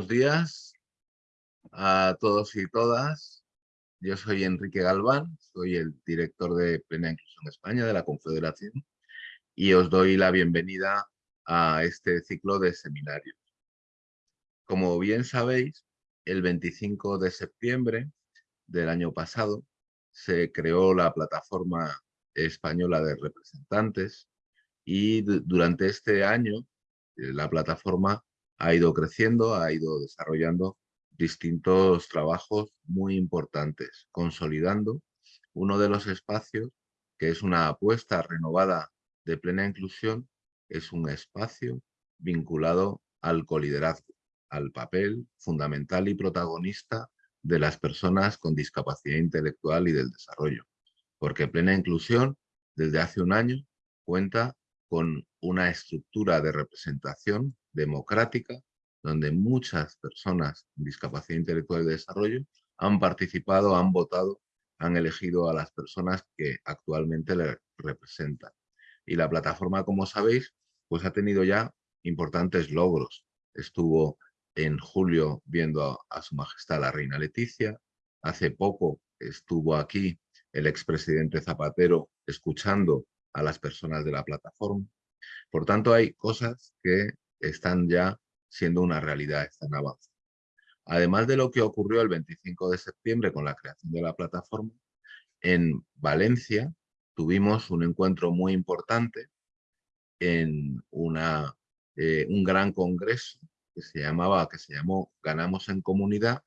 Buenos días a todos y todas. Yo soy Enrique Galván, soy el director de Plena Inclusión España de la Confederación y os doy la bienvenida a este ciclo de seminarios. Como bien sabéis, el 25 de septiembre del año pasado se creó la plataforma española de representantes y durante este año eh, la plataforma ha ido creciendo, ha ido desarrollando distintos trabajos muy importantes, consolidando uno de los espacios que es una apuesta renovada de plena inclusión, es un espacio vinculado al coliderazgo, al papel fundamental y protagonista de las personas con discapacidad intelectual y del desarrollo. Porque plena inclusión, desde hace un año, cuenta con una estructura de representación democrática donde muchas personas con discapacidad intelectual de desarrollo han participado, han votado, han elegido a las personas que actualmente le representan. Y la plataforma, como sabéis, pues ha tenido ya importantes logros. Estuvo en julio viendo a, su majestad la reina Leticia, hace poco estuvo aquí el expresidente Zapatero escuchando a las personas de la plataforma. Por tanto, hay cosas que están ya siendo una realidad, están avanzando. Además de lo que ocurrió el 25 de septiembre con la creación de la plataforma, en Valencia tuvimos un encuentro muy importante en una, eh, un gran congreso que se llamaba, que se llamó Ganamos en Comunidad,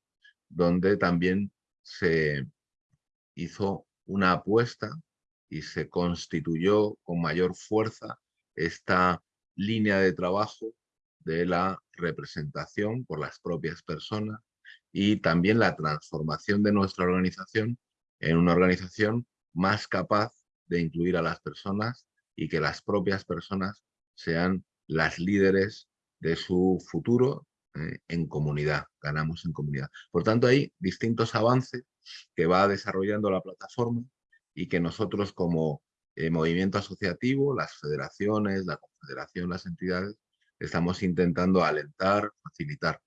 donde también se hizo una apuesta y se constituyó con mayor fuerza esta línea de trabajo de la representación por las propias personas y también la transformación de nuestra organización en una organización más capaz de incluir a las personas y que las propias personas sean las líderes de su futuro eh, en comunidad, ganamos en comunidad. Por tanto, hay distintos avances que va desarrollando la plataforma y que nosotros como eh, movimiento asociativo, las federaciones, la confederación, las entidades, estamos intentando alentar, facilitar,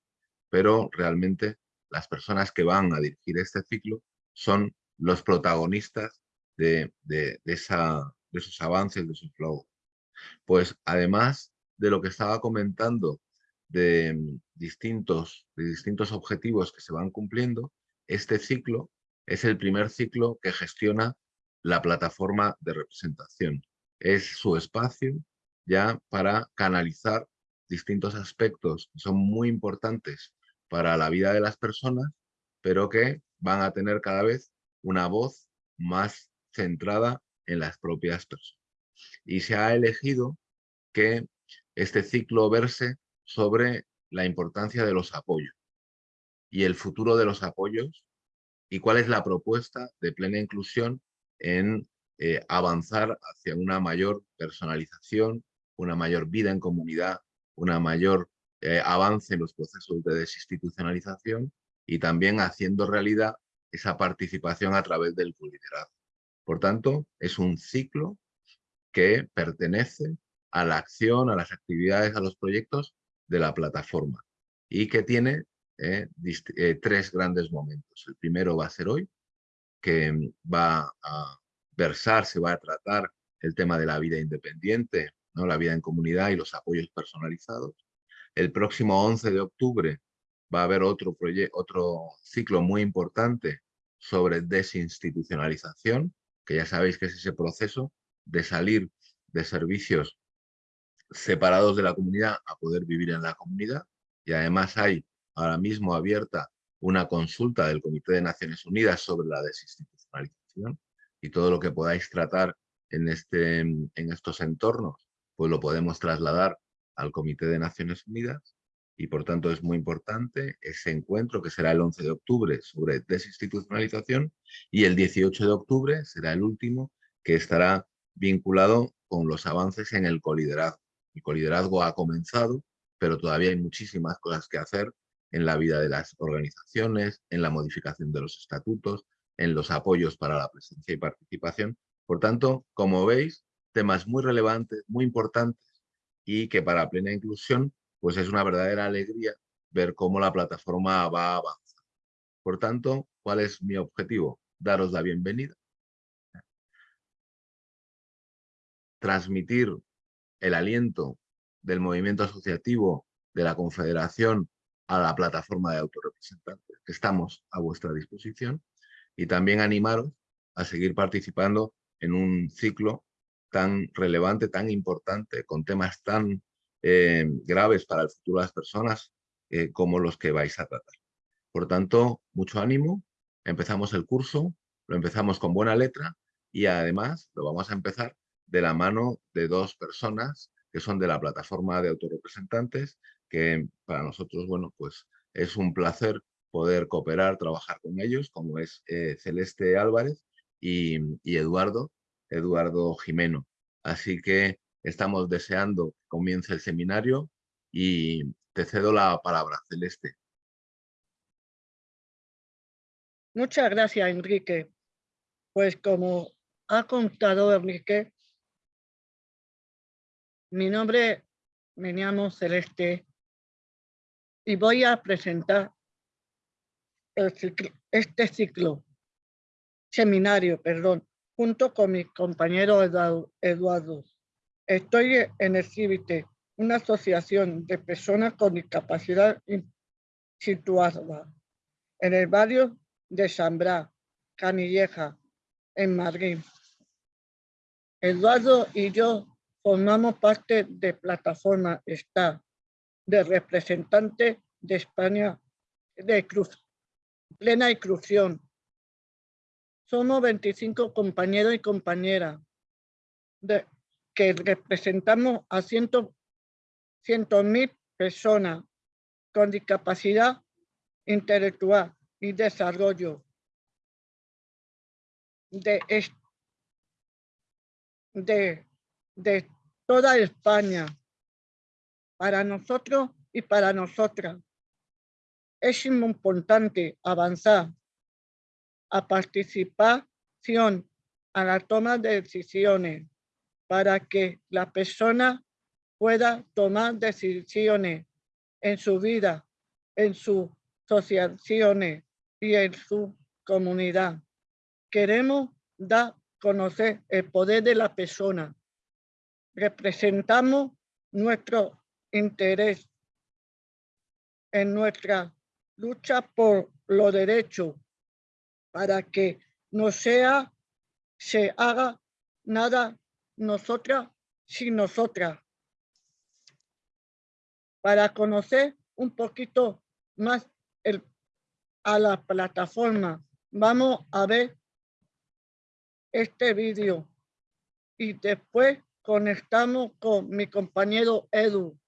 pero realmente las personas que van a dirigir este ciclo son los protagonistas de, esa, de esos avances, de esos logros. Pues además de lo que estaba comentando de mm, distintos, de distintos objetivos que se van cumpliendo, este ciclo es el primer ciclo que gestiona la plataforma de representación. Es su espacio ya para canalizar distintos aspectos que son muy importantes para la vida de las personas, pero que van a tener cada vez una voz más centrada en las propias personas. Y se ha elegido que este ciclo verse sobre la importancia de los apoyos y el futuro de los apoyos y cuál es la propuesta de plena inclusión en eh, avanzar hacia una mayor personalización, una mayor vida en comunidad, una mayor eh, avance en los procesos de desinstitucionalización y también haciendo realidad esa participación a través del liderazgo. Por tanto, es un ciclo que pertenece a la acción, a las actividades, a los proyectos de la plataforma y que tiene eh, tres grandes momentos. El primero va a ser hoy, que va a versar, se va a tratar el tema de la vida independiente la vida en comunidad y los apoyos personalizados. El próximo 11 de octubre va a haber otro, otro ciclo muy importante sobre desinstitucionalización, que ya sabéis que es ese proceso de salir de servicios separados de la comunidad a poder vivir en la comunidad. Y además hay ahora mismo abierta una consulta del Comité de Naciones Unidas sobre la desinstitucionalización y todo lo que podáis tratar en, este, en estos entornos pues lo podemos trasladar al Comité de Naciones Unidas y por tanto es muy importante ese encuentro que será el 11 de octubre sobre desinstitucionalización y el 18 de octubre será el último que estará vinculado con los avances en el coliderazgo. El coliderazgo ha comenzado, pero todavía hay muchísimas cosas que hacer en la vida de las organizaciones, en la modificación de los estatutos, en los apoyos para la presencia y participación. Por tanto, como veis, temas muy relevantes, muy importantes y que para plena inclusión pues es una verdadera alegría ver cómo la plataforma va a avanzar. Por tanto, ¿cuál es mi objetivo? Daros la bienvenida. Transmitir el aliento del movimiento asociativo de la Confederación a la plataforma de autorrepresentantes. Estamos a vuestra disposición y también animaros a seguir participando en un ciclo tan relevante, tan importante, con temas tan eh, graves para el futuro de las personas eh, como los que vais a tratar. Por tanto, mucho ánimo, empezamos el curso, lo empezamos con buena letra y además lo vamos a empezar de la mano de dos personas que son de la plataforma de autorrepresentantes, que para nosotros, bueno, pues es un placer poder cooperar, trabajar con ellos, como es eh, Celeste Álvarez y, Eduardo, Eduardo Jimeno. Así que estamos deseando que comience el seminario y te cedo la palabra, Celeste. Muchas gracias, Enrique. Pues como ha contado Enrique, mi nombre me llamo Celeste y voy a presentar este ciclo, seminario, perdón, junto con mi compañero Eduardo. Estoy en el CIVITE, una asociación de personas con discapacidad situada en el barrio de Sambrá, Canilleja, en Madrid. Eduardo y yo formamos parte de Plataforma está de representante de España de Cruz, plena inclusión. Somos 25 compañeros y compañeras que representamos a cientos, cientos mil personas con discapacidad intelectual y desarrollo de, de, de toda España, para nosotros y para nosotras es importante avanzar a participación a la toma de decisiones para que la persona pueda tomar decisiones en su vida, en sus asociaciones y en su comunidad. Queremos dar conocer el poder de la persona. Representamos nuestro interés en nuestra lucha por lo derecho para que no sea, se haga nada nosotras sin nosotras. Para conocer un poquito más el, a la plataforma, vamos a ver este vídeo y después conectamos con mi compañero Edu.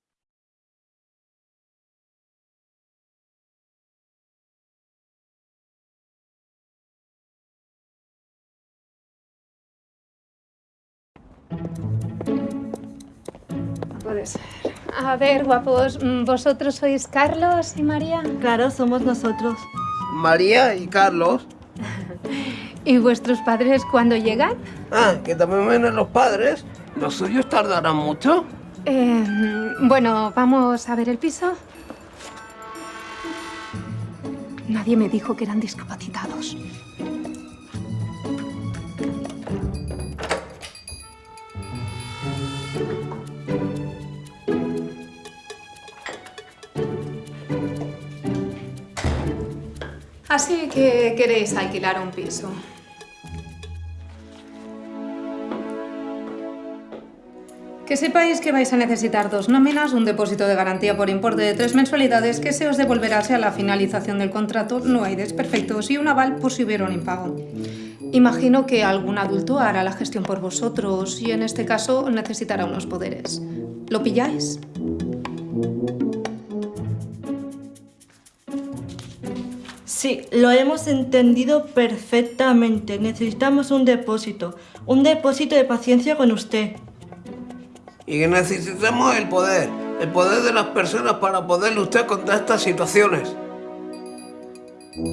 A ver, guapos, mm, ¿vosotros sois Carlos y María? Claro, somos nosotros. María y Carlos. ¿Y vuestros padres cuándo llegan? Ah, que también vienen los padres. ¿Los suyos tardarán mucho? Eh, bueno, ¿vamos a ver el piso? Nadie me dijo que eran discapacitados. Así que queréis alquilar un piso. Que sepáis que vais a necesitar dos nóminas, un depósito de garantía por importe de tres mensualidades que se os devolverá a la finalización del contrato, no hay desperfectos y un aval por si hubiera un impago. Imagino que algún adulto hará la gestión por vosotros y en este caso necesitará unos poderes. ¿Lo pilláis? Sí, lo hemos entendido perfectamente. Necesitamos un depósito. Un depósito de paciencia con usted. Y necesitamos el poder. El poder de las personas para poder luchar contra estas situaciones.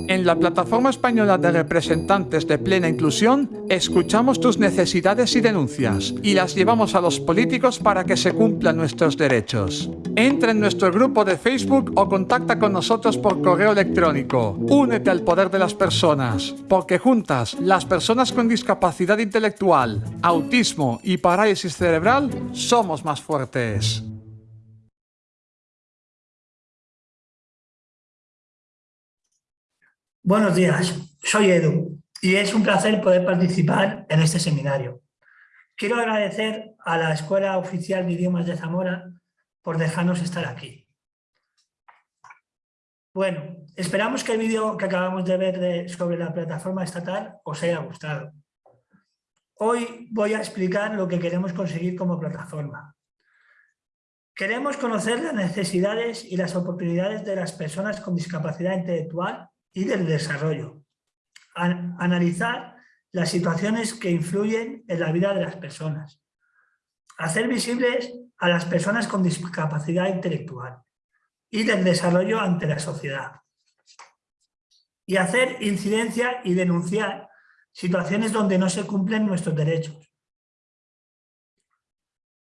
En la Plataforma Española de Representantes de Plena Inclusión, escuchamos tus necesidades y denuncias y las llevamos a los políticos para que se cumplan nuestros derechos. Entra en nuestro grupo de Facebook o contacta con nosotros por correo electrónico. Únete al poder de las personas, porque juntas, las personas con discapacidad intelectual, autismo y parálisis cerebral, somos más fuertes. Buenos días, soy Edu y es un placer poder participar en este seminario. Quiero agradecer a la Escuela Oficial de Idiomas de Zamora por dejarnos estar aquí. Bueno, esperamos que el vídeo que acabamos de ver sobre la plataforma estatal os haya gustado. Hoy voy a explicar lo que queremos conseguir como plataforma. Queremos conocer las necesidades y las oportunidades de las personas con discapacidad intelectual y del desarrollo. analizar las situaciones que influyen en la vida de las personas. Hacer visibles a las personas con discapacidad intelectual y del desarrollo ante la sociedad. Y hacer incidencia y denunciar situaciones donde no se cumplen nuestros derechos.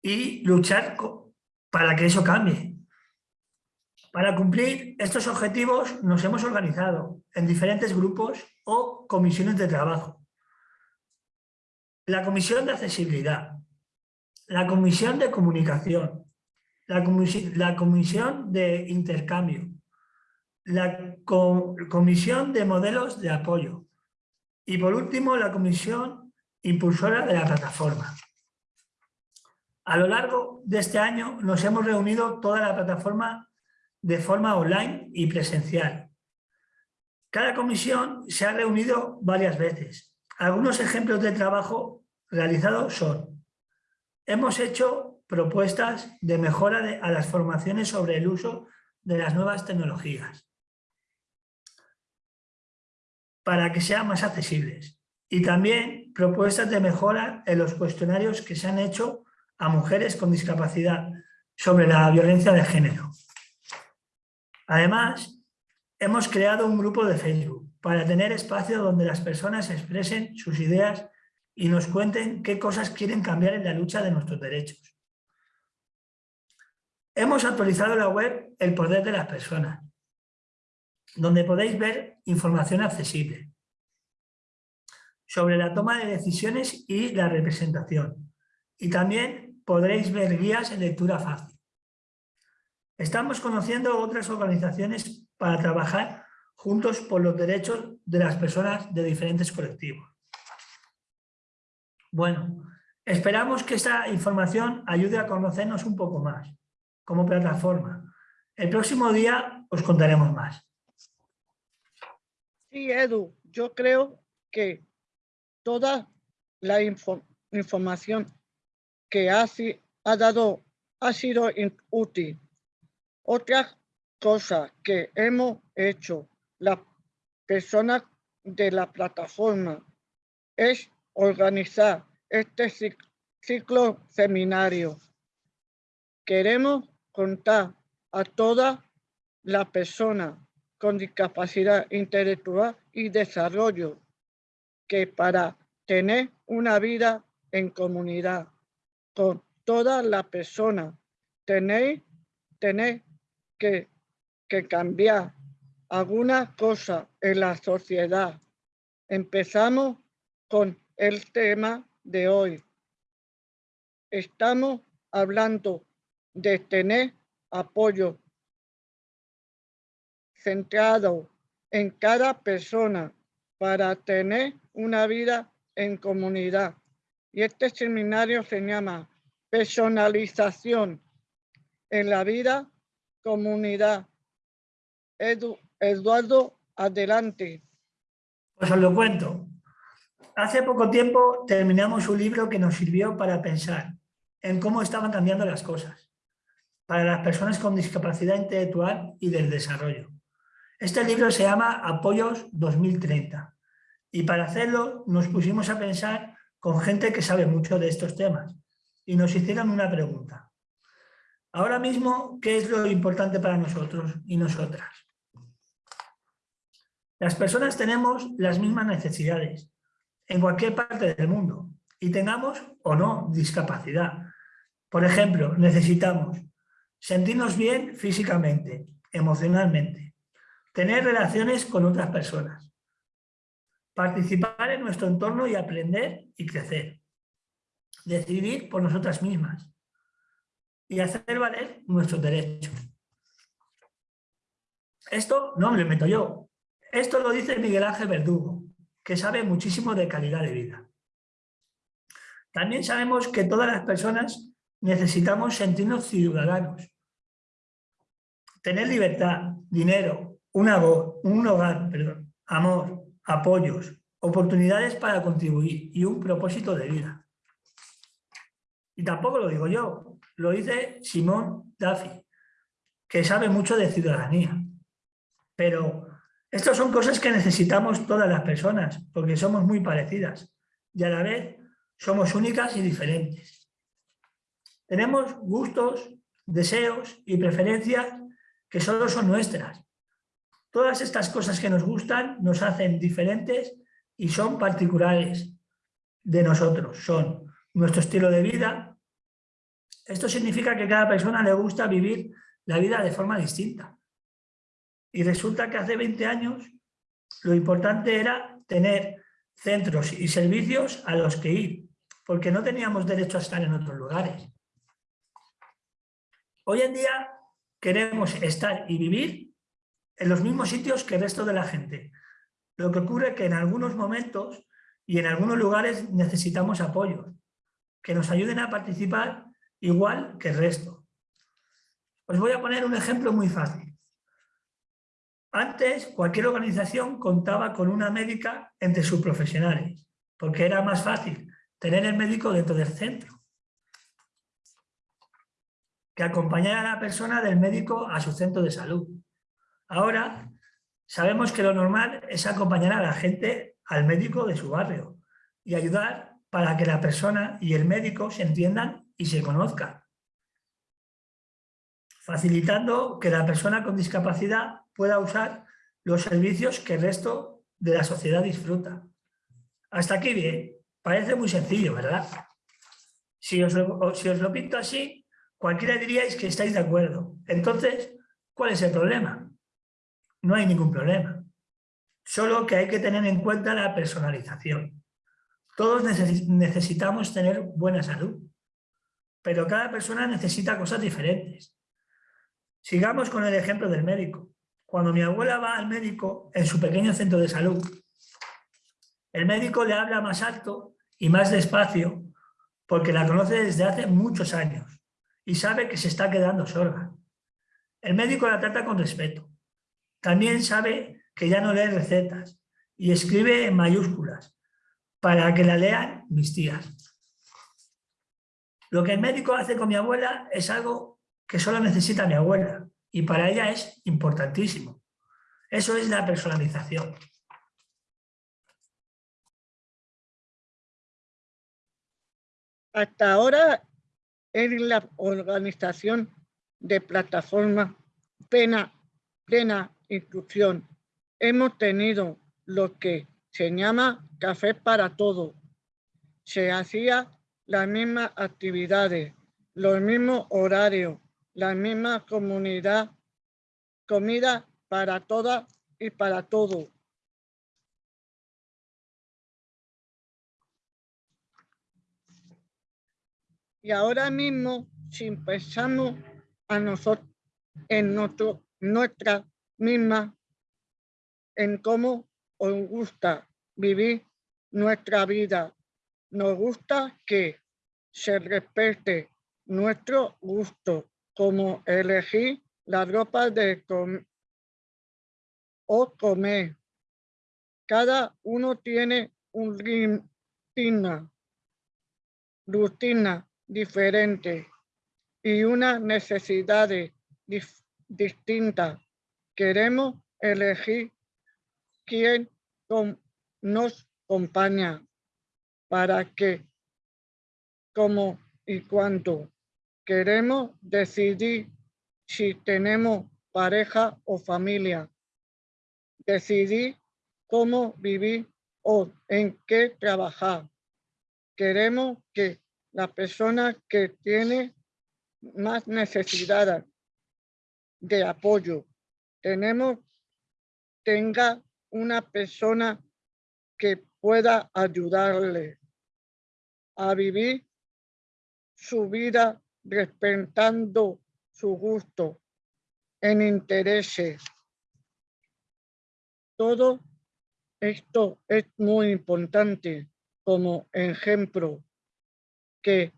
Y luchar para que eso cambie, para cumplir estos objetivos nos hemos organizado en diferentes grupos o comisiones de trabajo. La comisión de accesibilidad, la comisión de comunicación, la, comisión de intercambio, la comisión de modelos de apoyo y por último la comisión impulsora de la plataforma. A lo largo de este año nos hemos reunido toda la plataforma de forma online y presencial. Cada comisión se ha reunido varias veces. Algunos ejemplos de trabajo realizados son hemos hecho propuestas de mejora a las formaciones sobre el uso de las nuevas tecnologías para que sean más accesibles y también propuestas de mejora en los cuestionarios que se han hecho a mujeres con discapacidad sobre la violencia de género. Además, hemos creado un grupo de Facebook para tener espacio donde las personas expresen sus ideas y nos cuenten qué cosas quieren cambiar en la lucha de nuestros derechos. Hemos actualizado la web El Poder de las Personas, donde podéis ver información accesible sobre la toma de decisiones y la representación. Y también podréis ver guías en lectura fácil. Estamos conociendo otras organizaciones para trabajar juntos por los derechos de las personas de diferentes colectivos. Bueno, esperamos que esta información ayude a conocernos un poco más como plataforma. El próximo día os contaremos más. Sí, Edu, yo creo que toda la información que ha, ha dado ha sido útil otra cosa que hemos hecho las personas de la plataforma es organizar este ciclo seminario. Queremos contar a todas las personas con discapacidad intelectual y desarrollo que para tener una vida en comunidad con todas las personas tenéis tener que, cambiar alguna cosa en la sociedad. Empezamos con el tema de hoy. Estamos hablando de tener apoyo centrado en cada persona para tener una vida en comunidad. Y este seminario se llama personalización en la vida comunidad. Eduardo, adelante. Pues os lo cuento. Hace poco tiempo terminamos un libro que nos sirvió para pensar en cómo estaban cambiando las cosas para las personas con discapacidad intelectual y del desarrollo. Este libro se llama Apoyos 2030 y para hacerlo nos pusimos a pensar con gente que sabe mucho de estos temas y nos hicieron una pregunta. Ahora mismo, ¿qué es lo importante para nosotros y nosotras? Las personas tenemos las mismas necesidades en cualquier parte del mundo y tengamos o no discapacidad. Por ejemplo, necesitamos sentirnos bien físicamente, emocionalmente, tener relaciones con otras personas, participar en nuestro entorno y aprender y crecer, decidir por nosotras mismas y hacer valer nuestros derechos. Esto no me lo invento yo, esto lo dice Miguel Ángel Verdugo, que sabe muchísimo de calidad de vida. También sabemos que todas las personas necesitamos sentirnos ciudadanos, tener libertad, dinero, una voz, un hogar, perdón, amor, apoyos, oportunidades para contribuir y un propósito de vida. Y tampoco lo digo yo, lo dice Simón Duffy, que sabe mucho de ciudadanía. Pero estas son cosas que necesitamos todas las personas, porque somos muy parecidas y a la vez somos únicas y diferentes. Tenemos gustos, deseos y preferencias que solo son nuestras. Todas estas cosas que nos gustan nos hacen diferentes y son particulares de nosotros. Son nuestro estilo de vida. Esto significa que cada persona le gusta vivir la vida de forma distinta. Y resulta que hace 20 años lo importante era tener centros y servicios a los que ir, porque no teníamos derecho a estar en otros lugares. Hoy en día queremos estar y vivir en los mismos sitios que el resto de la gente. Lo que ocurre es que en algunos momentos y en algunos lugares necesitamos apoyo, que nos ayuden a participar igual que el resto. Os voy a poner un ejemplo muy fácil. Antes, cualquier organización contaba con una médica entre sus profesionales, porque era más fácil tener el médico dentro del centro que acompañar a la persona del médico a su centro de salud. Ahora, sabemos que lo normal es acompañar a la gente al médico de su barrio y ayudar para que la persona y el médico se entiendan y se conozcan, facilitando que la persona con discapacidad pueda usar los servicios que el resto de la sociedad disfruta. Hasta aquí bien, parece muy sencillo, ¿verdad? Si os, lo, si os lo pinto así, cualquiera diríais que estáis de acuerdo. Entonces, ¿cuál es el problema? No hay ningún problema. Solo que hay que tener en cuenta la personalización. Todos necesitamos tener buena salud, pero cada persona necesita cosas diferentes. Sigamos con el ejemplo del médico. Cuando mi abuela va al médico en su pequeño centro de salud, el médico le habla más alto y más despacio porque la conoce desde hace muchos años y sabe que se está quedando sorda. El médico la trata con respeto. También sabe que ya no lee recetas y escribe en mayúsculas para que la lean mis tías. Lo que el médico hace con mi abuela es algo que solo necesita mi abuela y para ella es importantísimo. Eso es la personalización. Hasta ahora, en la organización de plataforma plena, plena inclusión, hemos tenido lo que se llama café para todo. Se hacía las mismas actividades, los mismos horarios, la misma comunidad, comida para todas y para todo. Y ahora mismo, si pensamos a nosotros, en nuestro, nuestra misma, en cómo os gusta vivir nuestra vida, nos gusta que se respete nuestro gusto, como elegir la ropa de o comer. Cada uno tiene un rutina, rutina diferente y una necesidad distinta. Queremos elegir quién nos acompaña para que, cómo y cuánto queremos decidir si tenemos pareja o familia. Decidir cómo vivir o en qué trabajar. Queremos que la persona que tiene más necesidad de apoyo, tenemos, tenga una persona que pueda ayudarle a vivir su vida respetando su gusto en intereses. Todo esto es muy importante como ejemplo que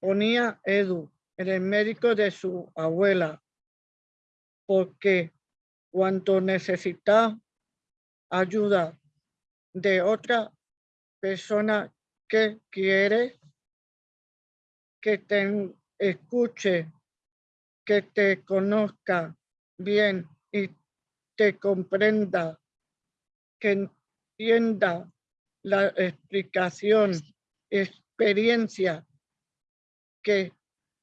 ponía Edu, el médico de su abuela, porque cuando necesita ayuda de otra persona que quiere que te escuche, que te conozca bien y te comprenda, que entienda la explicación, experiencia que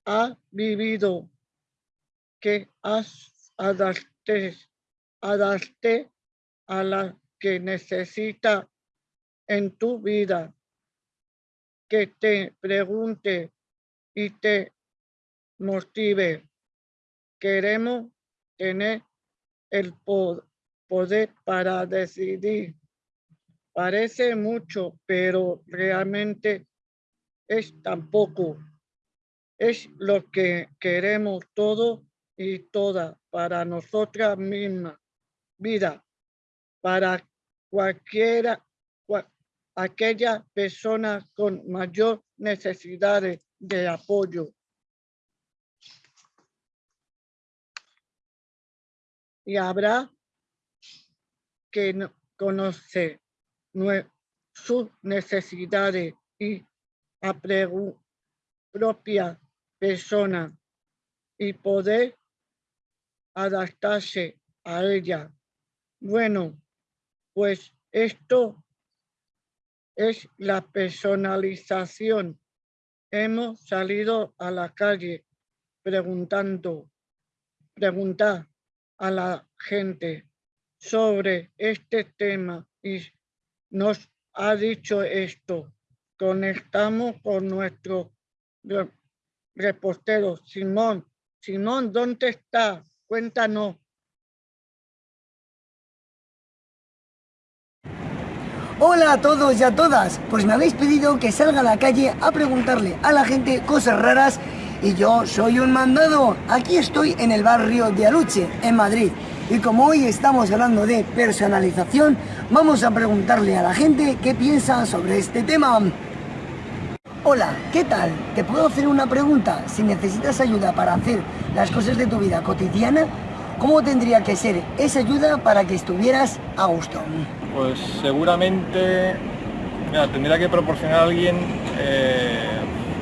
ha vivido, que has adapté, adapté a la que necesita en tu vida, que te pregunte y te motive. Queremos tener el poder para decidir. Parece mucho, pero realmente es tampoco. Es lo que queremos todo y toda para nosotras mismas. Vida, para cualquiera, aquella persona con mayor necesidades de apoyo. Y habrá que conocer sus necesidades y a propia persona y poder adaptarse a ella. Bueno, pues esto es la personalización hemos salido a la calle preguntando, preguntar a la gente sobre este tema y nos ha dicho esto. Conectamos con nuestro reportero Simón. Simón, ¿dónde está? Cuéntanos. Hola a todos y a todas, pues me habéis pedido que salga a la calle a preguntarle a la gente cosas raras y yo soy un mandado. Aquí estoy en el barrio de Aluche, en Madrid. Y como hoy estamos hablando de personalización, vamos a preguntarle a la gente qué piensa sobre este tema. Hola, ¿qué tal? ¿Te puedo hacer una pregunta? Si necesitas ayuda para hacer las cosas de tu vida cotidiana, ¿cómo tendría que ser esa ayuda para que estuvieras a gusto? Pues seguramente tendría que proporcionar a alguien eh,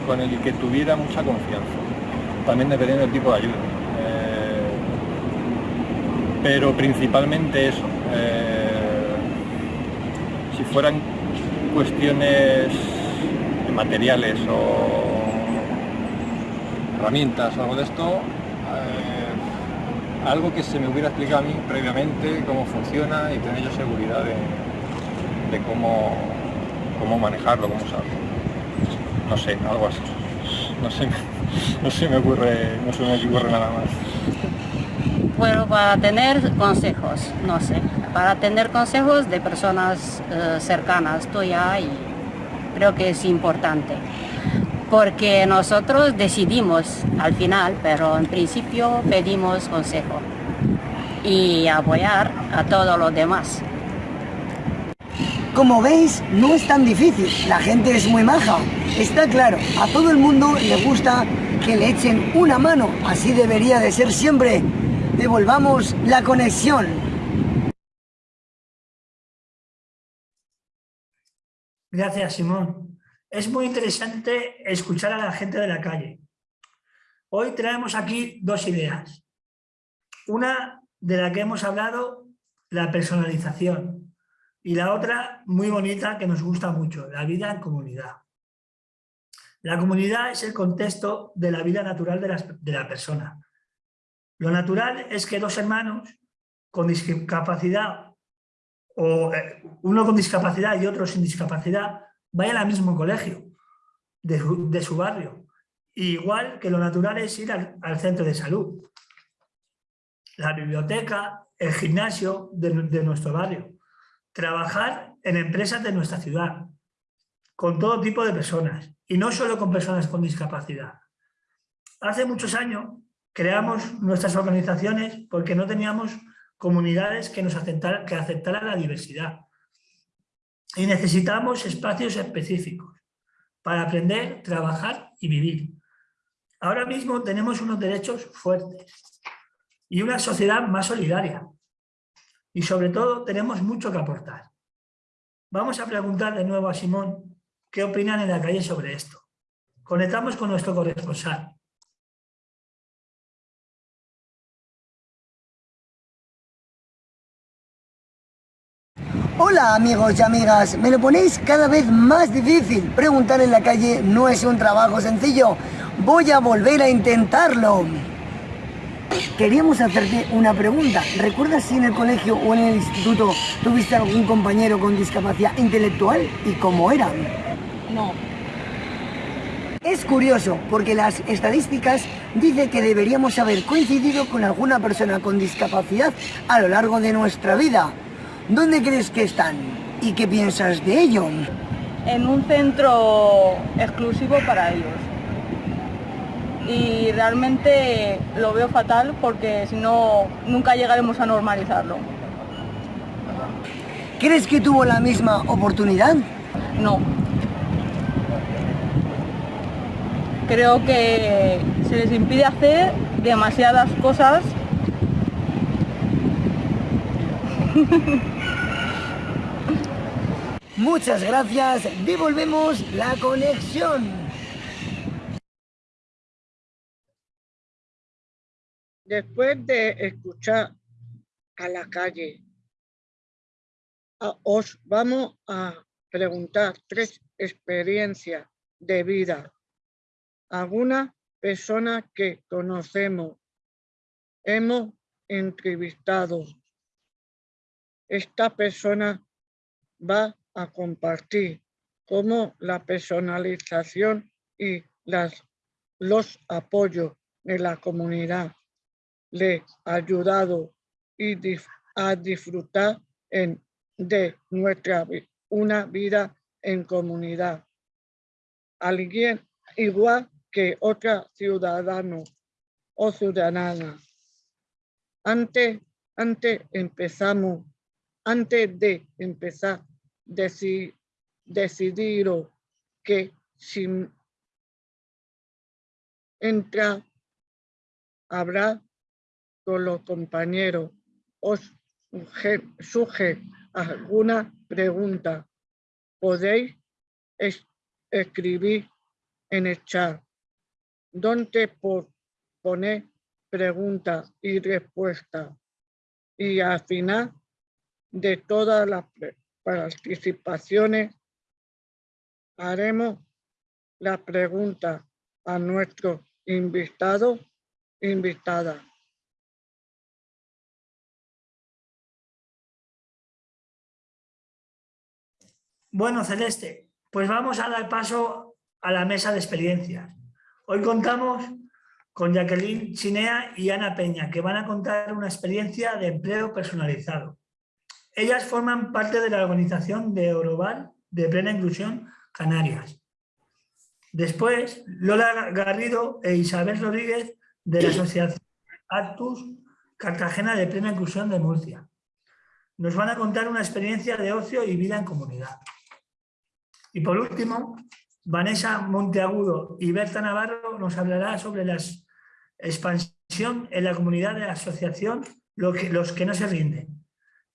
con el que tuviera mucha confianza, también dependiendo del tipo de ayuda. Eh, pero principalmente eso. Eh, si fueran cuestiones materiales o herramientas o algo de esto, algo que se me hubiera explicado a mí previamente cómo funciona y tener yo seguridad de, cómo, cómo manejarlo, cómo usarlo. No sé, algo así. No sé, no se me ocurre, no se me ocurre nada más. Bueno, para tener consejos, no sé, para tener consejos de personas eh, cercanas tuya y creo que es importante porque nosotros decidimos al final, pero en principio pedimos consejo y apoyar a todos los demás. Como veis, no es tan difícil, la gente es muy maja. Está claro, a todo el mundo le gusta que le echen una mano, así debería de ser siempre. Devolvamos la conexión. Gracias, Simón. Es muy interesante escuchar a la gente de la calle. Hoy traemos aquí dos ideas. Una de la que hemos hablado, la personalización. Y la otra, muy bonita, que nos gusta mucho, la vida en comunidad. La comunidad es el contexto de la vida natural de la, persona. Lo natural es que dos hermanos con discapacidad o eh, uno con discapacidad y otro sin discapacidad vayan al mismo colegio de su, barrio. igual que lo natural es ir al, centro de salud, la biblioteca, el gimnasio de, de nuestro barrio, trabajar en empresas de nuestra ciudad, con todo tipo de personas, y no solo con personas con discapacidad. Hace muchos años creamos nuestras organizaciones porque no teníamos comunidades que, nos que aceptaran la diversidad. Y necesitamos espacios específicos para aprender, trabajar y vivir. Ahora mismo tenemos unos derechos fuertes y una sociedad más solidaria. Y sobre todo tenemos mucho que aportar. Vamos a preguntar de nuevo a Simón qué opinan en la calle sobre esto. Conectamos con nuestro corresponsal. Hola amigos y amigas, me lo ponéis cada vez más difícil. Preguntar en la calle no es un trabajo sencillo. Voy a volver a intentarlo. Queríamos hacerte una pregunta. ¿Recuerdas si en el colegio o en el instituto tuviste algún compañero con discapacidad intelectual y cómo era? No. Es curioso porque las estadísticas dicen que deberíamos haber coincidido con alguna persona con discapacidad a lo largo de nuestra vida. ¿Dónde crees que están? ¿Y qué piensas de ello? En un centro exclusivo para ellos. Y realmente lo veo fatal porque si no, nunca llegaremos a normalizarlo. ¿Crees que tuvo la misma oportunidad? No. Creo que se les impide hacer demasiadas cosas Muchas gracias, devolvemos la conexión. Después de escuchar a la calle, os vamos a preguntar tres experiencias de vida. Alguna persona que conocemos, hemos entrevistado. Esta persona va a compartir cómo la personalización y las, los apoyos de la comunidad le ha ayudado y a disfrutar en, de nuestra una vida en comunidad. Alguien igual que otra ciudadano o ciudadana. Antes, antes empezamos, antes de empezar, deci- decidieron que si entra, habrá con los compañeros. Os surge, alguna pregunta, podéis es- escribir en el chat, donde por poner pregunta y respuesta. Y al final de todas las pre- participaciones, haremos la pregunta a nuestro invitado, invitada. Bueno, Celeste, pues vamos a dar paso a la mesa de experiencias. Hoy contamos con Jacqueline Chinea y Ana Peña, que van a contar una experiencia de empleo personalizado. Ellas forman parte de la organización de Oroval de Plena Inclusión Canarias. Después, Lola Garrido e Isabel Rodríguez de la Asociación Actus Cartagena de Plena Inclusión de Murcia. Nos van a contar una experiencia de ocio y vida en comunidad. Y por último, Vanessa Monteagudo y Berta Navarro nos hablará sobre la expansión en la comunidad de la asociación Lo que- Los que no se rinden,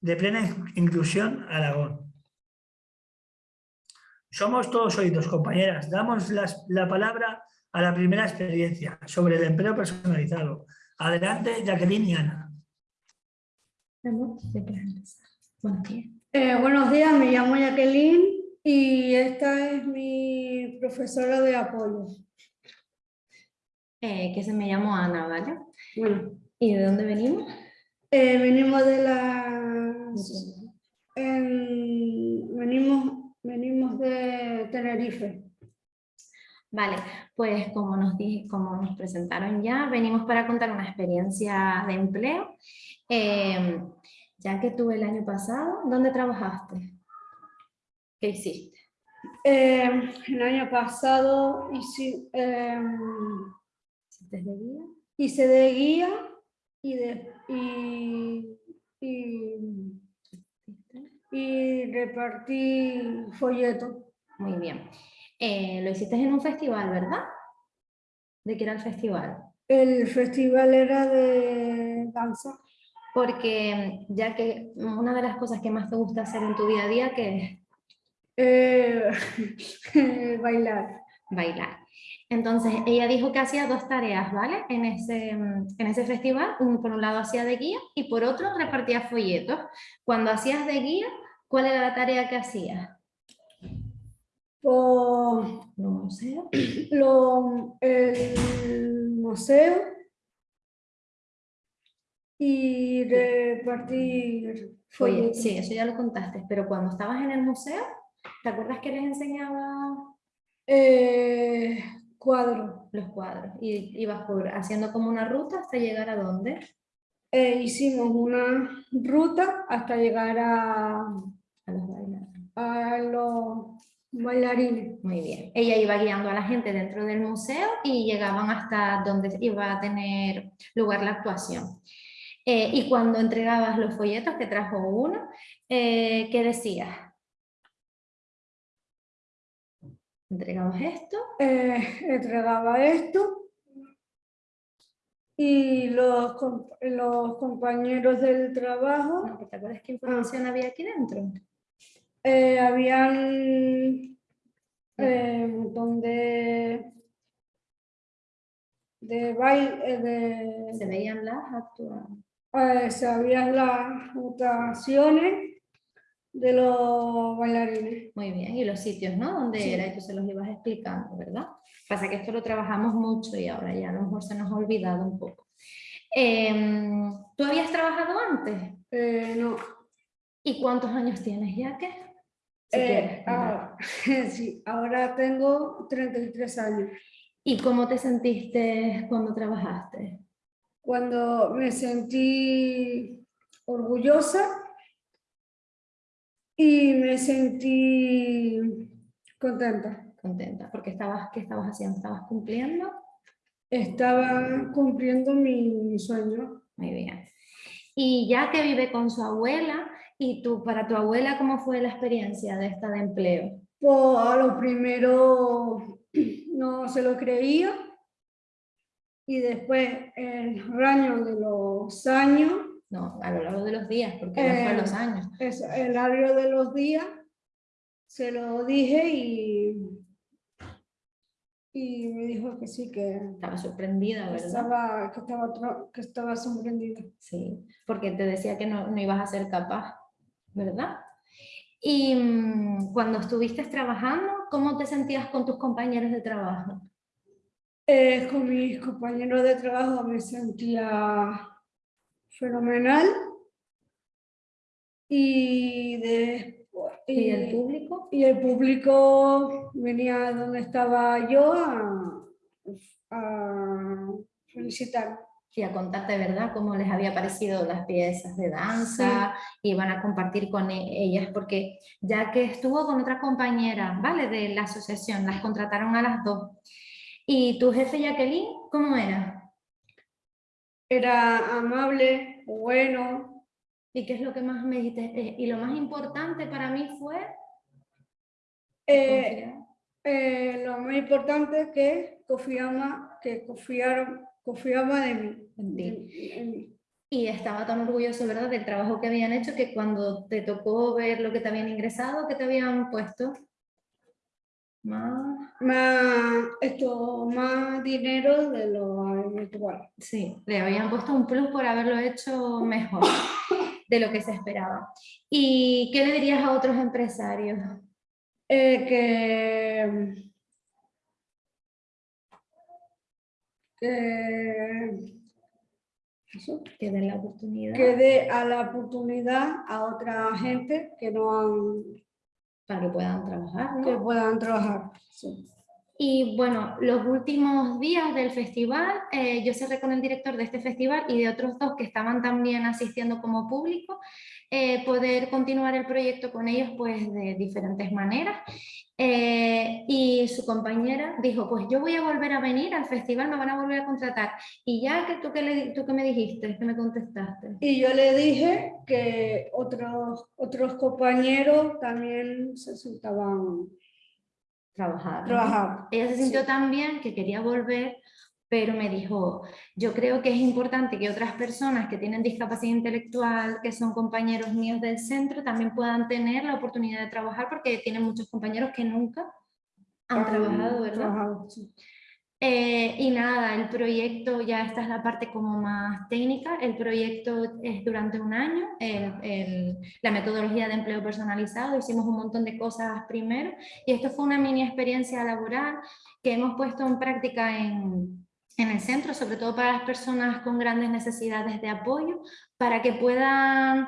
de plena inclusión Aragón. Somos todos oídos, compañeras. Damos las- la palabra a la primera experiencia sobre el empleo personalizado. Adelante, Jacqueline y Ana. Eh, buenos días, me llamo Jacqueline y esta es mi profesora de apoyo. Eh, que se me llamo Ana, ¿vale? Bueno, ¿Y de dónde venimos? Eh, venimos de la En- venimos, venimos de Tenerife. Vale, pues como nos, di- como nos presentaron ya, venimos para contar una experiencia de empleo. Eh, ya que tú el año pasado, ¿dónde trabajaste? ¿Qué hiciste? Eh, el año pasado hice, em, ¿Hiciste de guía? hice de guía y, de, y, y, y repartí folletos. Muy bien. Eh, lo hiciste en un festival, ¿verdad? ¿De qué era el festival? El festival era de danza. Porque ya que una de las cosas que más te gusta hacer en tu día a día, que es Eh, bailar. bailar. Entonces, ella dijo que hacía dos tareas, ¿vale? En ese, mm, en ese festival, un- por un lado hacía de guía y por otro repartía folletos. Cuando hacías de guía, ¿cuál era la tarea que hacías? Por ¿Los museos? lo- el museo y repartir Oye, folletos. sí, eso ya lo contaste, pero cuando estabas en el museo, ¿te acuerdas que les enseñaba Eh, cuadro. los cuadros? Y ibas por, haciendo como una ruta hasta llegar a dónde? Eh, hicimos una ruta hasta llegar a, A los bailarines. a los bailarines. Muy bien. Ella iba guiando a la gente dentro del museo y llegaban hasta donde iba a tener lugar la actuación. Eh, y cuando entregabas los folletos, que trajo uno, eh, ¿qué decías? Entregamos esto. Eh, entregaba esto y los, los compañeros del trabajo No, ¿Te acuerdas qué información había aquí dentro? eh, habían eh, un montón de de baile de Se veían las actuaciones. eh, sabían las votaciones de los bailarines. Muy bien, y los sitios, ¿no? Donde Sí. era y tú se los ibas explicando, ¿verdad? Pasa que esto lo trabajamos mucho y ahora ya a lo mejor se nos ha olvidado un poco. Em, ¿Tú habías trabajado antes? Eh, no. ¿Y cuántos años tienes ya que? Si Eh, quieres ahora, sí, ahora tengo 33 años. ¿Y cómo te sentiste cuando trabajaste? Cuando me sentí orgullosa y me sentí contenta. Contenta, porque estabas, ¿qué estabas haciendo? ¿Estabas cumpliendo? Estaba cumpliendo mi sueño. Muy bien. Y ya que vive con su abuela, ¿y tú, para tu abuela, cómo fue la experiencia de esta de empleo? Pues a lo primero no se lo creía y después el año de los años, No, a lo largo de los días, porque no fue Eh, los años. es el año de los días, se lo dije y, y me dijo que sí, que Estaba sorprendida, ¿verdad? estaba, que estaba, que estaba sorprendida. Sí, porque te decía que no, no ibas a ser capaz, ¿verdad? Y mm, cuando estuviste trabajando, ¿cómo te sentías con tus compañeros de trabajo? Eh, con mis compañeros de trabajo me sentía fenomenal y después ¿Y el público? y el público venía donde estaba yo a, a felicitar. Y a contarte, ¿verdad?, cómo les había parecido las piezas de danza, y van a compartir con e- ellas, porque ya que estuvo con otra compañera, ¿vale?, de la asociación, las contrataron a las dos. ¿Y tu jefe, Jacqueline, cómo era? Era amable, bueno, ¿Y qué es lo que más me dijiste? Eh, Y lo más importante para mí fue... Eh, eh, lo más importante es que confiaba, que confiaron, confiaba de mí. En ti. en- en mí. Y estaba tan orgulloso, ¿verdad?, del trabajo que habían hecho, que cuando te tocó ver lo que te habían ingresado, que te habían puesto, más... Más, esto, más dinero de lo habitual. Sí, le habían puesto un plus por haberlo hecho mejor de lo que se esperaba. ¿Y qué le dirías a otros empresarios? Eh, que, que eso, que den la oportunidad. Que dé a la oportunidad a otra gente que no han... Para que puedan trabajar, ¿no? Que puedan trabajar, sí. Y bueno, los últimos días del festival, eh, yo cerré con el director de este festival y de otros dos que estaban también asistiendo como público, eh, poder continuar el proyecto con ellos pues de diferentes maneras. Eh, y su compañera dijo, pues yo voy a volver a venir al festival, me van a volver a contratar. Y ya que tú que, le, tú que me dijiste, que me contestaste. Y yo le dije que otros, otros compañeros también se sentaban trabajar. Trabajar. Ella se sintió tan bien que quería volver, pero me dijo, yo creo que es importante que otras personas que tienen discapacidad intelectual, que son compañeros míos del centro, también puedan tener la oportunidad de trabajar porque tienen muchos compañeros que nunca han trabajado, ¿verdad? Trabajado, sí. Eh, y nada, el proyecto, ya esta es la parte como más técnica, el proyecto es durante un año, el, el, la metodología de empleo personalizado, hicimos un montón de cosas primero y esto fue una mini experiencia laboral que hemos puesto en práctica en, en el centro, sobre todo para las personas con grandes necesidades de apoyo, para que puedan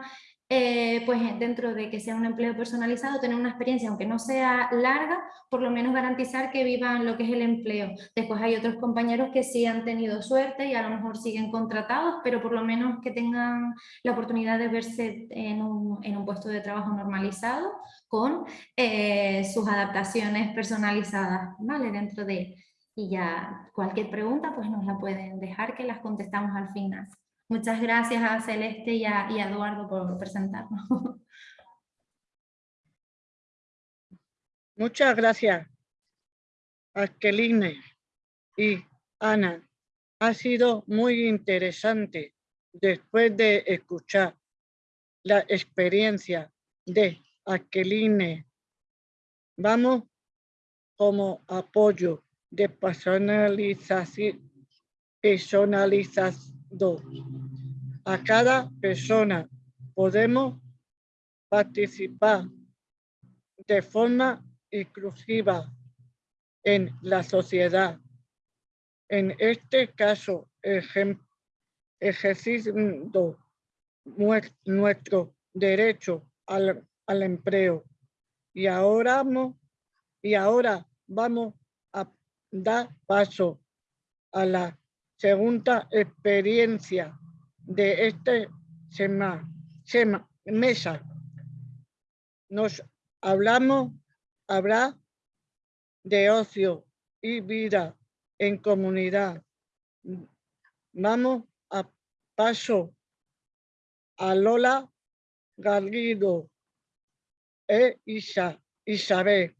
eh, pues dentro de que sea un empleo personalizado, tener una experiencia, aunque no sea larga, por lo menos garantizar que vivan lo que es el empleo. Después hay otros compañeros que sí han tenido suerte y a lo mejor siguen contratados, pero por lo menos que tengan la oportunidad de verse en un, puesto de trabajo normalizado con eh, sus adaptaciones personalizadas, ¿vale? Dentro de... Y ya cualquier pregunta pues nos la pueden dejar que las contestamos al final. Muchas gracias a Celeste y a, Eduardo por presentarnos. Muchas gracias, Aqueline y Ana. Ha sido muy interesante después de escuchar la experiencia de Aqueline. Vamos como apoyo de personalización, personalización a cada persona. Podemos participar de forma inclusiva en la sociedad. En este caso, ejerciendo nuestro derecho al, al empleo. Y ahora, y ahora vamos a dar paso a la segunda experiencia de este sema, mesa. Nos hablamos, habrá de ocio y vida en comunidad. Vamos a paso a Lola Garrido e Isa, Isabel.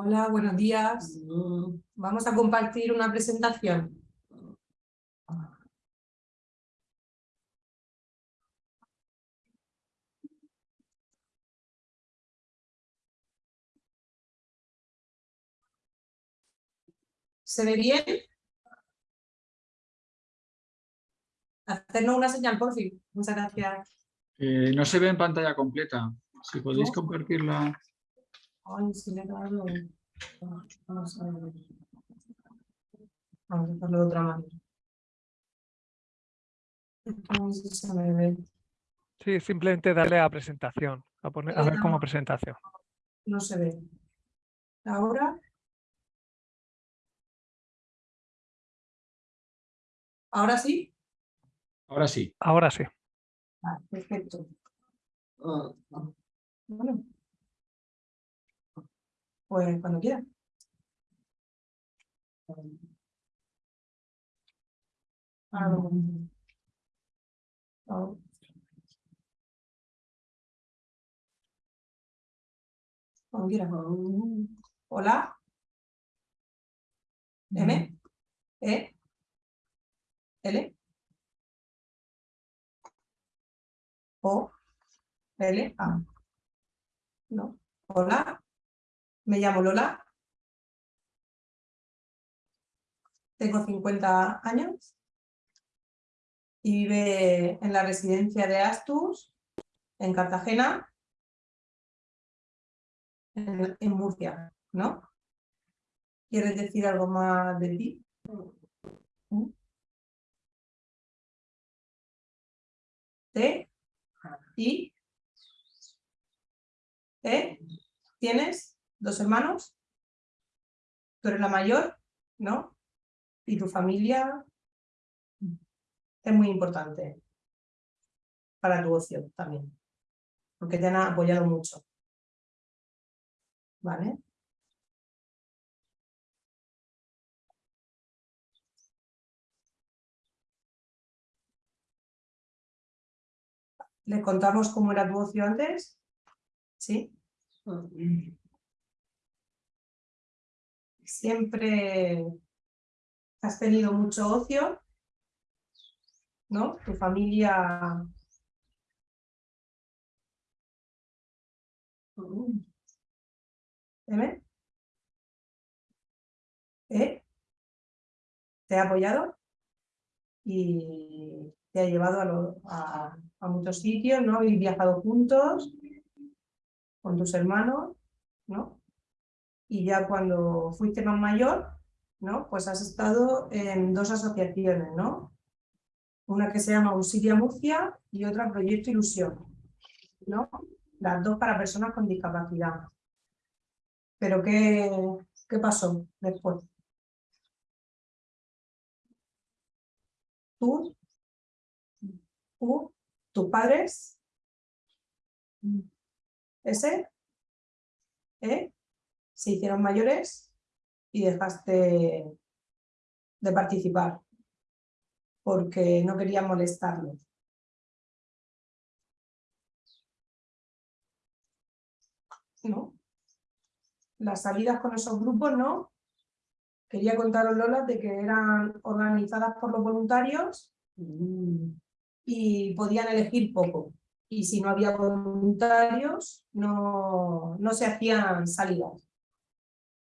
Hola, buenos días. Vamos a compartir una presentación. ¿Se ve bien? Hacernos una señal, por fin. Muchas gracias. Eh, no se ve en pantalla completa. Si podéis compartirla. Ay, si le he dado. Vamos a ver. Vamos a hacerlo de otra manera. No sé si se me ve. Sí, simplemente darle a presentación, a, poner, a ver como presentación. No se ve. Ahora. ¿Ahora sí? Ahora sí. Ahora sí. Ah, perfecto. Bueno. Pues cuando quiera. Pongo. Ahora. Cuando quiera. Hola. M. E. L. O. L. A. No. Hola. Me llamo Lola. Tengo 50 años y vive en la residencia de Astus, en Cartagena, en, Murcia, ¿no? ¿Quieres decir algo más de ti? ¿Mm? ¿Te? ¿Y? ¿Eh? ¿Tienes dos hermanos? ¿Tú eres la mayor? ¿No? ¿Y tu familia? Es muy importante para tu ocio también, porque te han apoyado mucho. ¿Vale? ¿Les contamos cómo era tu ocio antes? ¿Sí? Siempre has tenido mucho ocio, ¿no? Tu familia... ¿Eh? ¿Eh? ¿Te ha apoyado? Y te ha llevado a, muchos sitios, ¿no? Habéis viajado juntos con tus hermanos, ¿no? Y ya cuando fuiste más mayor, ¿no? Pues has estado en dos asociaciones, ¿no? Una que se llama Auxilia Murcia y otra Proyecto Ilusión, ¿no? Las dos para personas con discapacidad. Pero ¿qué, qué pasó después? Tú, tú, tus padres, ese, ¿eh? Se hicieron mayores y dejaste de participar porque no quería molestarlos. ¿No? Las salidas con esos grupos, ¿no? Quería contaros, Lola, de que eran organizadas por los voluntarios y podían elegir poco. Y si no había voluntarios, no, no se hacían salidas.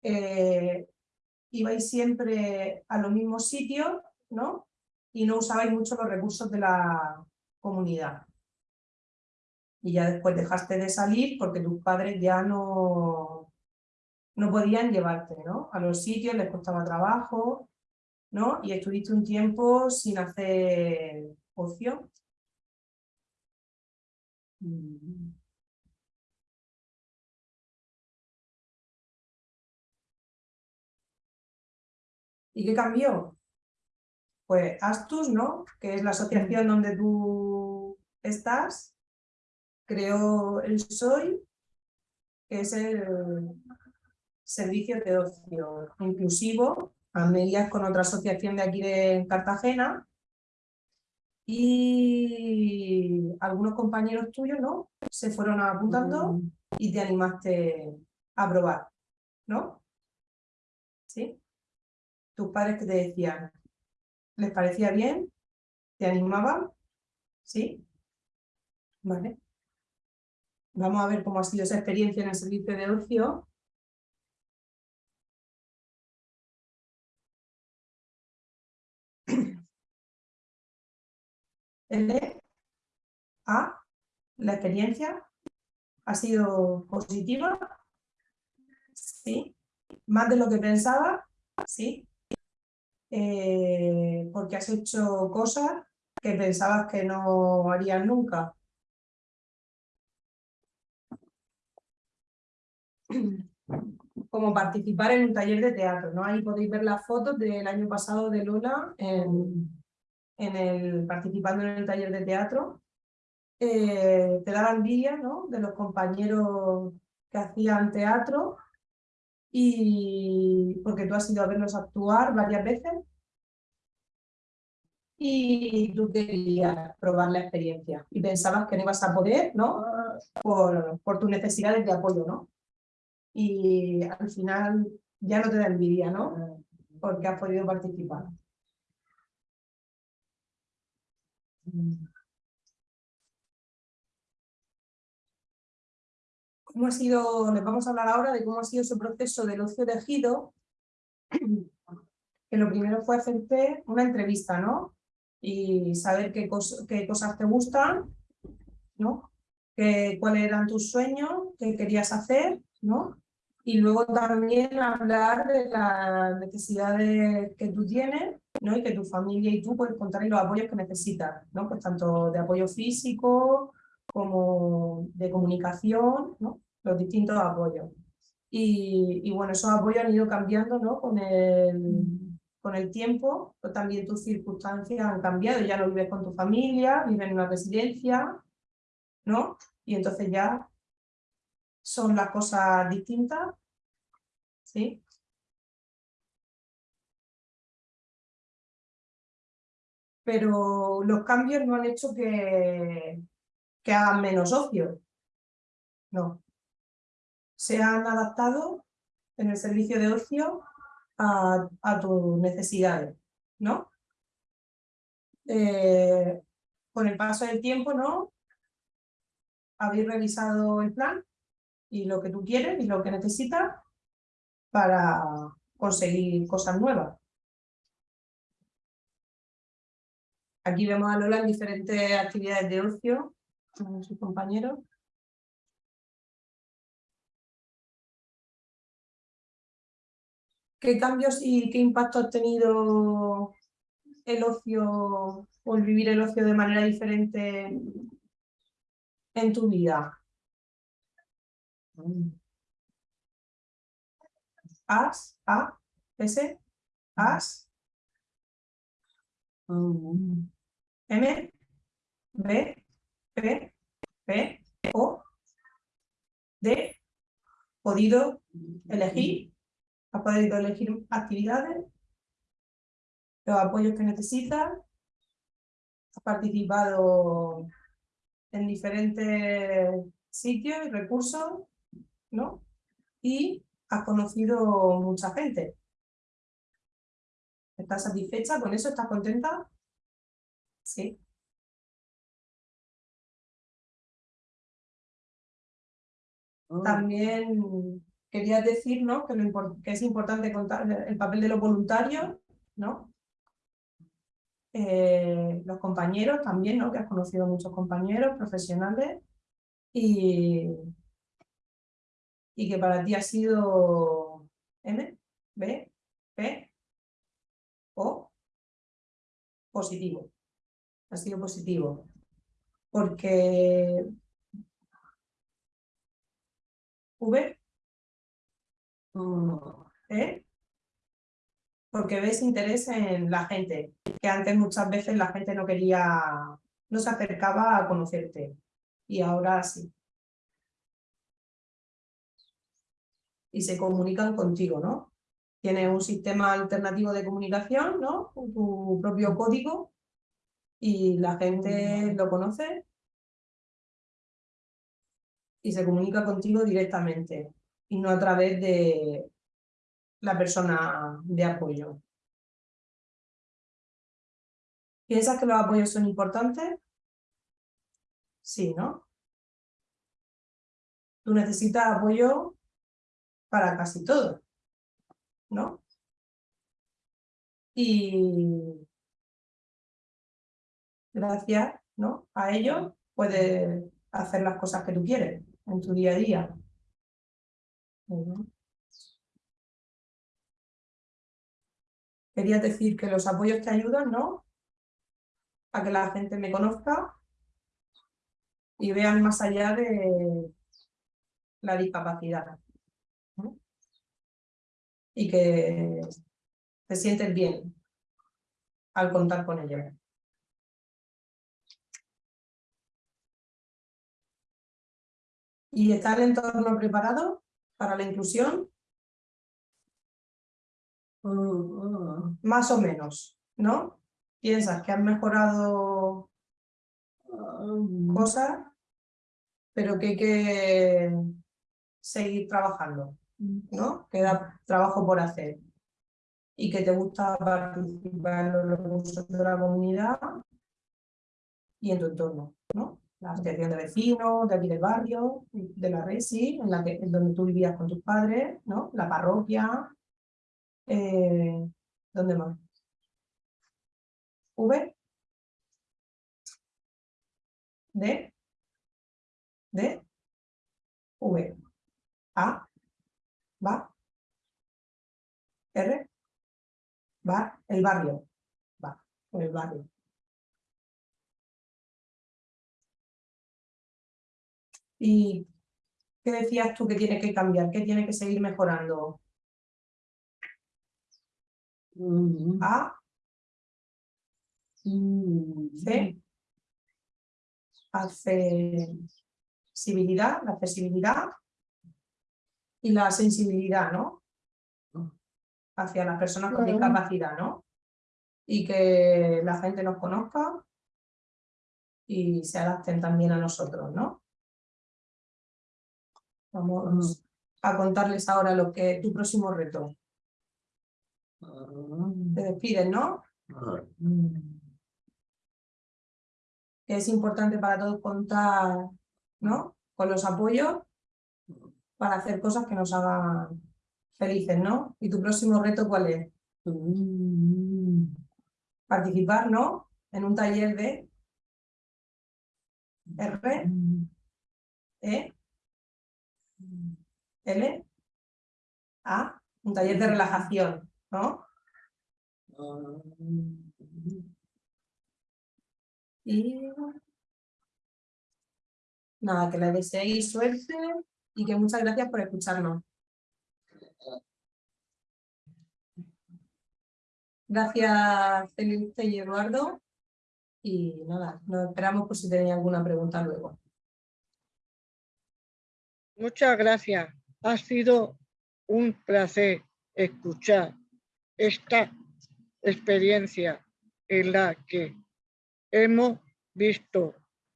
Eh, ibais siempre a los mismos sitios, ¿no? Y no usabais mucho los recursos de la comunidad. Y ya después dejaste de salir porque tus padres ya no, no podían llevarte, ¿no? A los sitios les costaba trabajo, ¿no? Y estuviste un tiempo sin hacer ocio. Mm. ¿Y qué cambió? Pues Astus, ¿no? Que es la asociación donde tú estás, creó el SOI, que es el servicio de ocio inclusivo, a medias con otra asociación de aquí de Cartagena, y algunos compañeros tuyos, ¿no? Se fueron apuntando y te animaste a probar, ¿no? Tus padres que te decían, ¿les parecía bien? ¿Te animaban? ¿Sí? Vale. Vamos a ver cómo ha sido esa experiencia en el servicio de ocio. L, A, la experiencia ha sido positiva, sí, más de lo que pensaba, sí, eh, porque has hecho cosas que pensabas que no harías nunca. Como participar en un taller de teatro, ¿no? Ahí podéis ver las fotos del año pasado de Lola en, el, participando en el taller de teatro. Eh, te da envidia ¿no? de los compañeros que hacían teatro y porque tú has ido a verlos actuar varias veces y tú querías probar la experiencia y pensabas que no ibas a poder, ¿no? Por, por tus necesidades de apoyo, ¿no? Y al final ya no te da envidia, ¿no? Porque has podido participar. Cómo ha sido, les vamos a hablar ahora de cómo ha sido ese proceso del ocio tejido, que lo primero fue hacerte una entrevista, ¿no? Y saber qué, cosas te gustan, ¿no? cuáles eran tus sueños, qué querías hacer, ¿no? Y luego también hablar de las necesidades que tú tienes, ¿no? Y que tu familia y tú puedes contar los apoyos que necesitas, ¿no? Pues tanto de apoyo físico como de comunicación, ¿no? Los distintos apoyos. Y, bueno, esos apoyos han ido cambiando, ¿no? Con el, con el tiempo, pues también tus circunstancias han cambiado, ya no vives con tu familia, vives en una residencia, ¿no? Y entonces ya son las cosas distintas, ¿sí? Pero los cambios no han hecho que, que hagan menos ocio, no. Se han adaptado en el servicio de ocio a, tus necesidades, ¿no? Eh, con el paso del tiempo, ¿no? Habéis revisado el plan y lo que tú quieres y lo que necesitas para conseguir cosas nuevas. Aquí vemos a Lola en diferentes actividades de ocio con sus compañeros. ¿Qué cambios y qué impacto ha tenido el ocio o el vivir el ocio de manera diferente en tu vida? As, A, S, As, M, B, P, P, O, D, podido elegir, ha podido elegir actividades, los apoyos que necesitas, ha participado en diferentes sitios y recursos, ¿no? Y has conocido mucha gente. ¿Estás satisfecha con eso? ¿Estás contenta? Sí. También quería decir ¿no? que, que, es importante contar el papel de los voluntarios, ¿no? Eh, los compañeros también, ¿no? que has conocido muchos compañeros profesionales y, y que para ti ha sido M, B, P, O, positivo. Ha sido positivo. Porque V, ¿eh? porque ves interés en la gente, que antes muchas veces la gente no quería, no se acercaba a conocerte, y ahora sí. y se comunican contigo, ¿no? Tienes un sistema alternativo de comunicación, ¿no? Tu propio código y la gente lo conoce y se comunica contigo directamente y no a través de la persona de apoyo. ¿Piensas que los apoyos son importantes? Sí, ¿no? Tú necesitas apoyo para casi todo, ¿no? Y gracias ¿no? a ello puedes hacer las cosas que tú quieres en tu día a día. Quería decir que los apoyos te ayudan, ¿no? A que la gente me conozca y vean más allá de la discapacidad y que te sientes bien al contar con ellos. ¿Y está el entorno preparado para la inclusión? Más o menos, ¿no? Piensas que han mejorado cosas, pero que hay que seguir trabajando. ¿no? Queda trabajo por hacer y que te gusta participar en los recursos de la comunidad y en tu entorno, ¿no? La asociación de vecinos, de aquí del barrio, de la RESI, en la que, donde tú vivías con tus padres, ¿no? La parroquia, eh, ¿dónde más? V, D, D, V, A, ¿Va? R. Va. El barrio. Va. El barrio. ¿Y qué decías tú que tiene que cambiar? ¿Qué tiene que seguir mejorando? A. C. Accesibilidad, la accesibilidad y la sensibilidad, ¿no? Hacia las personas con discapacidad, ¿no? Y que la gente nos conozca y se adapten también a nosotros, ¿no? Vamos a contarles ahora lo que tu próximo reto. Te despides, ¿no? Es importante para todos contar ¿no? con los apoyos para hacer cosas que nos hagan felices, ¿no? ¿Y tu próximo reto cuál es? Participar, ¿no? En un taller de R, E, L, A, un taller de relajación, ¿no? Y nada, que le deseéis suerte y que muchas gracias por escucharnos. Gracias Felipe y Eduardo. Y nada, nos esperamos por si tenéis alguna pregunta luego. Muchas gracias. Ha sido un placer escuchar esta experiencia en la que hemos visto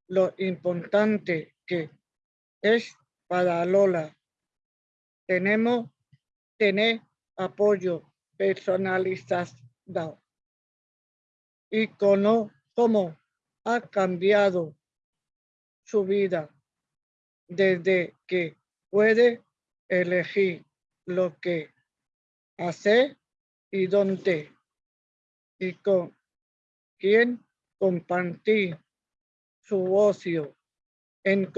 lo importante que es para Lola. Tenemos tener apoyo personalizado y con cómo ha cambiado su vida desde que puede elegir lo que hacer y dónde y con quién compartir su ocio en,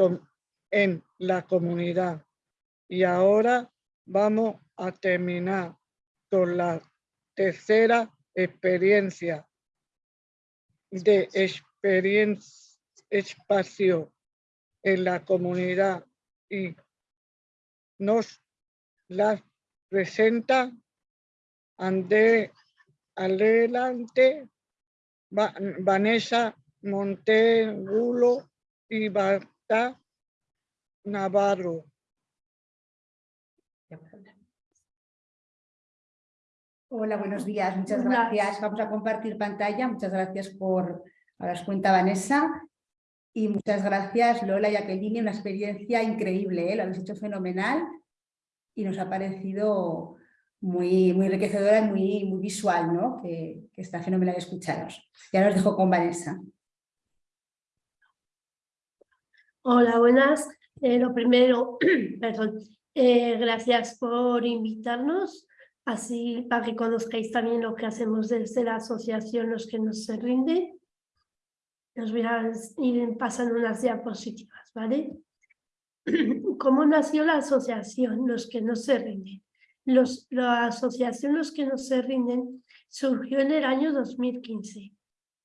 en la comunidad. Y ahora vamos a terminar con la tercera experiencia de experiencia espacio en la comunidad y nos la presenta ande adelante Vanessa Montegulo y Bata Navarro. Hola, buenos días. Muchas gracias. Vamos a compartir pantalla. Muchas gracias por las cuenta Vanessa. Y muchas gracias Lola y Jacqueline. Una experiencia increíble. ¿eh? Lo habéis hecho fenomenal y nos ha parecido muy, muy enriquecedora y muy, muy visual, ¿no? que, está fenomenal escucharos. Ya os dejo con Vanessa. Hola, buenas. Eh, lo primero, perdón, eh, gracias por invitarnos, así para que conozcáis también lo que hacemos desde la asociación Los que nos se rinden. Os voy pasando unas diapositivas, ¿vale? ¿Cómo nació la asociación Los que no se rinden? Los, la asociación Los que no se rinden surgió en el año 2015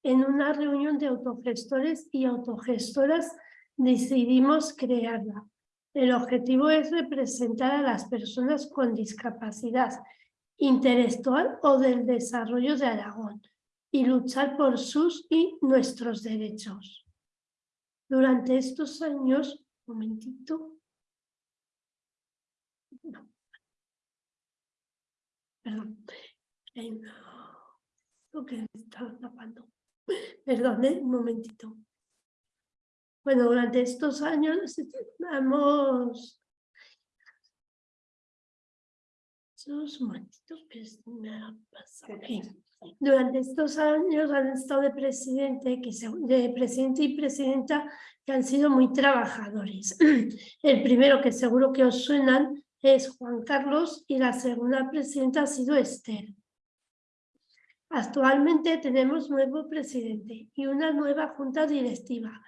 en una reunión de autogestores y autogestoras decidimos crearla. El objetivo es representar a las personas con discapacidad intelectual o del desarrollo de Aragón y luchar por sus y nuestros derechos. Durante estos años, un momentito, perdón, lo que está tapando, perdón, un momentito. Bueno, durante estos años hemos... Durante estos años han estado de presidente, que de presidente y presidenta que han sido muy trabajadores. El primero que seguro que os suenan es Juan Carlos y la segunda presidenta ha sido Esther. Actualmente tenemos nuevo presidente y una nueva junta directiva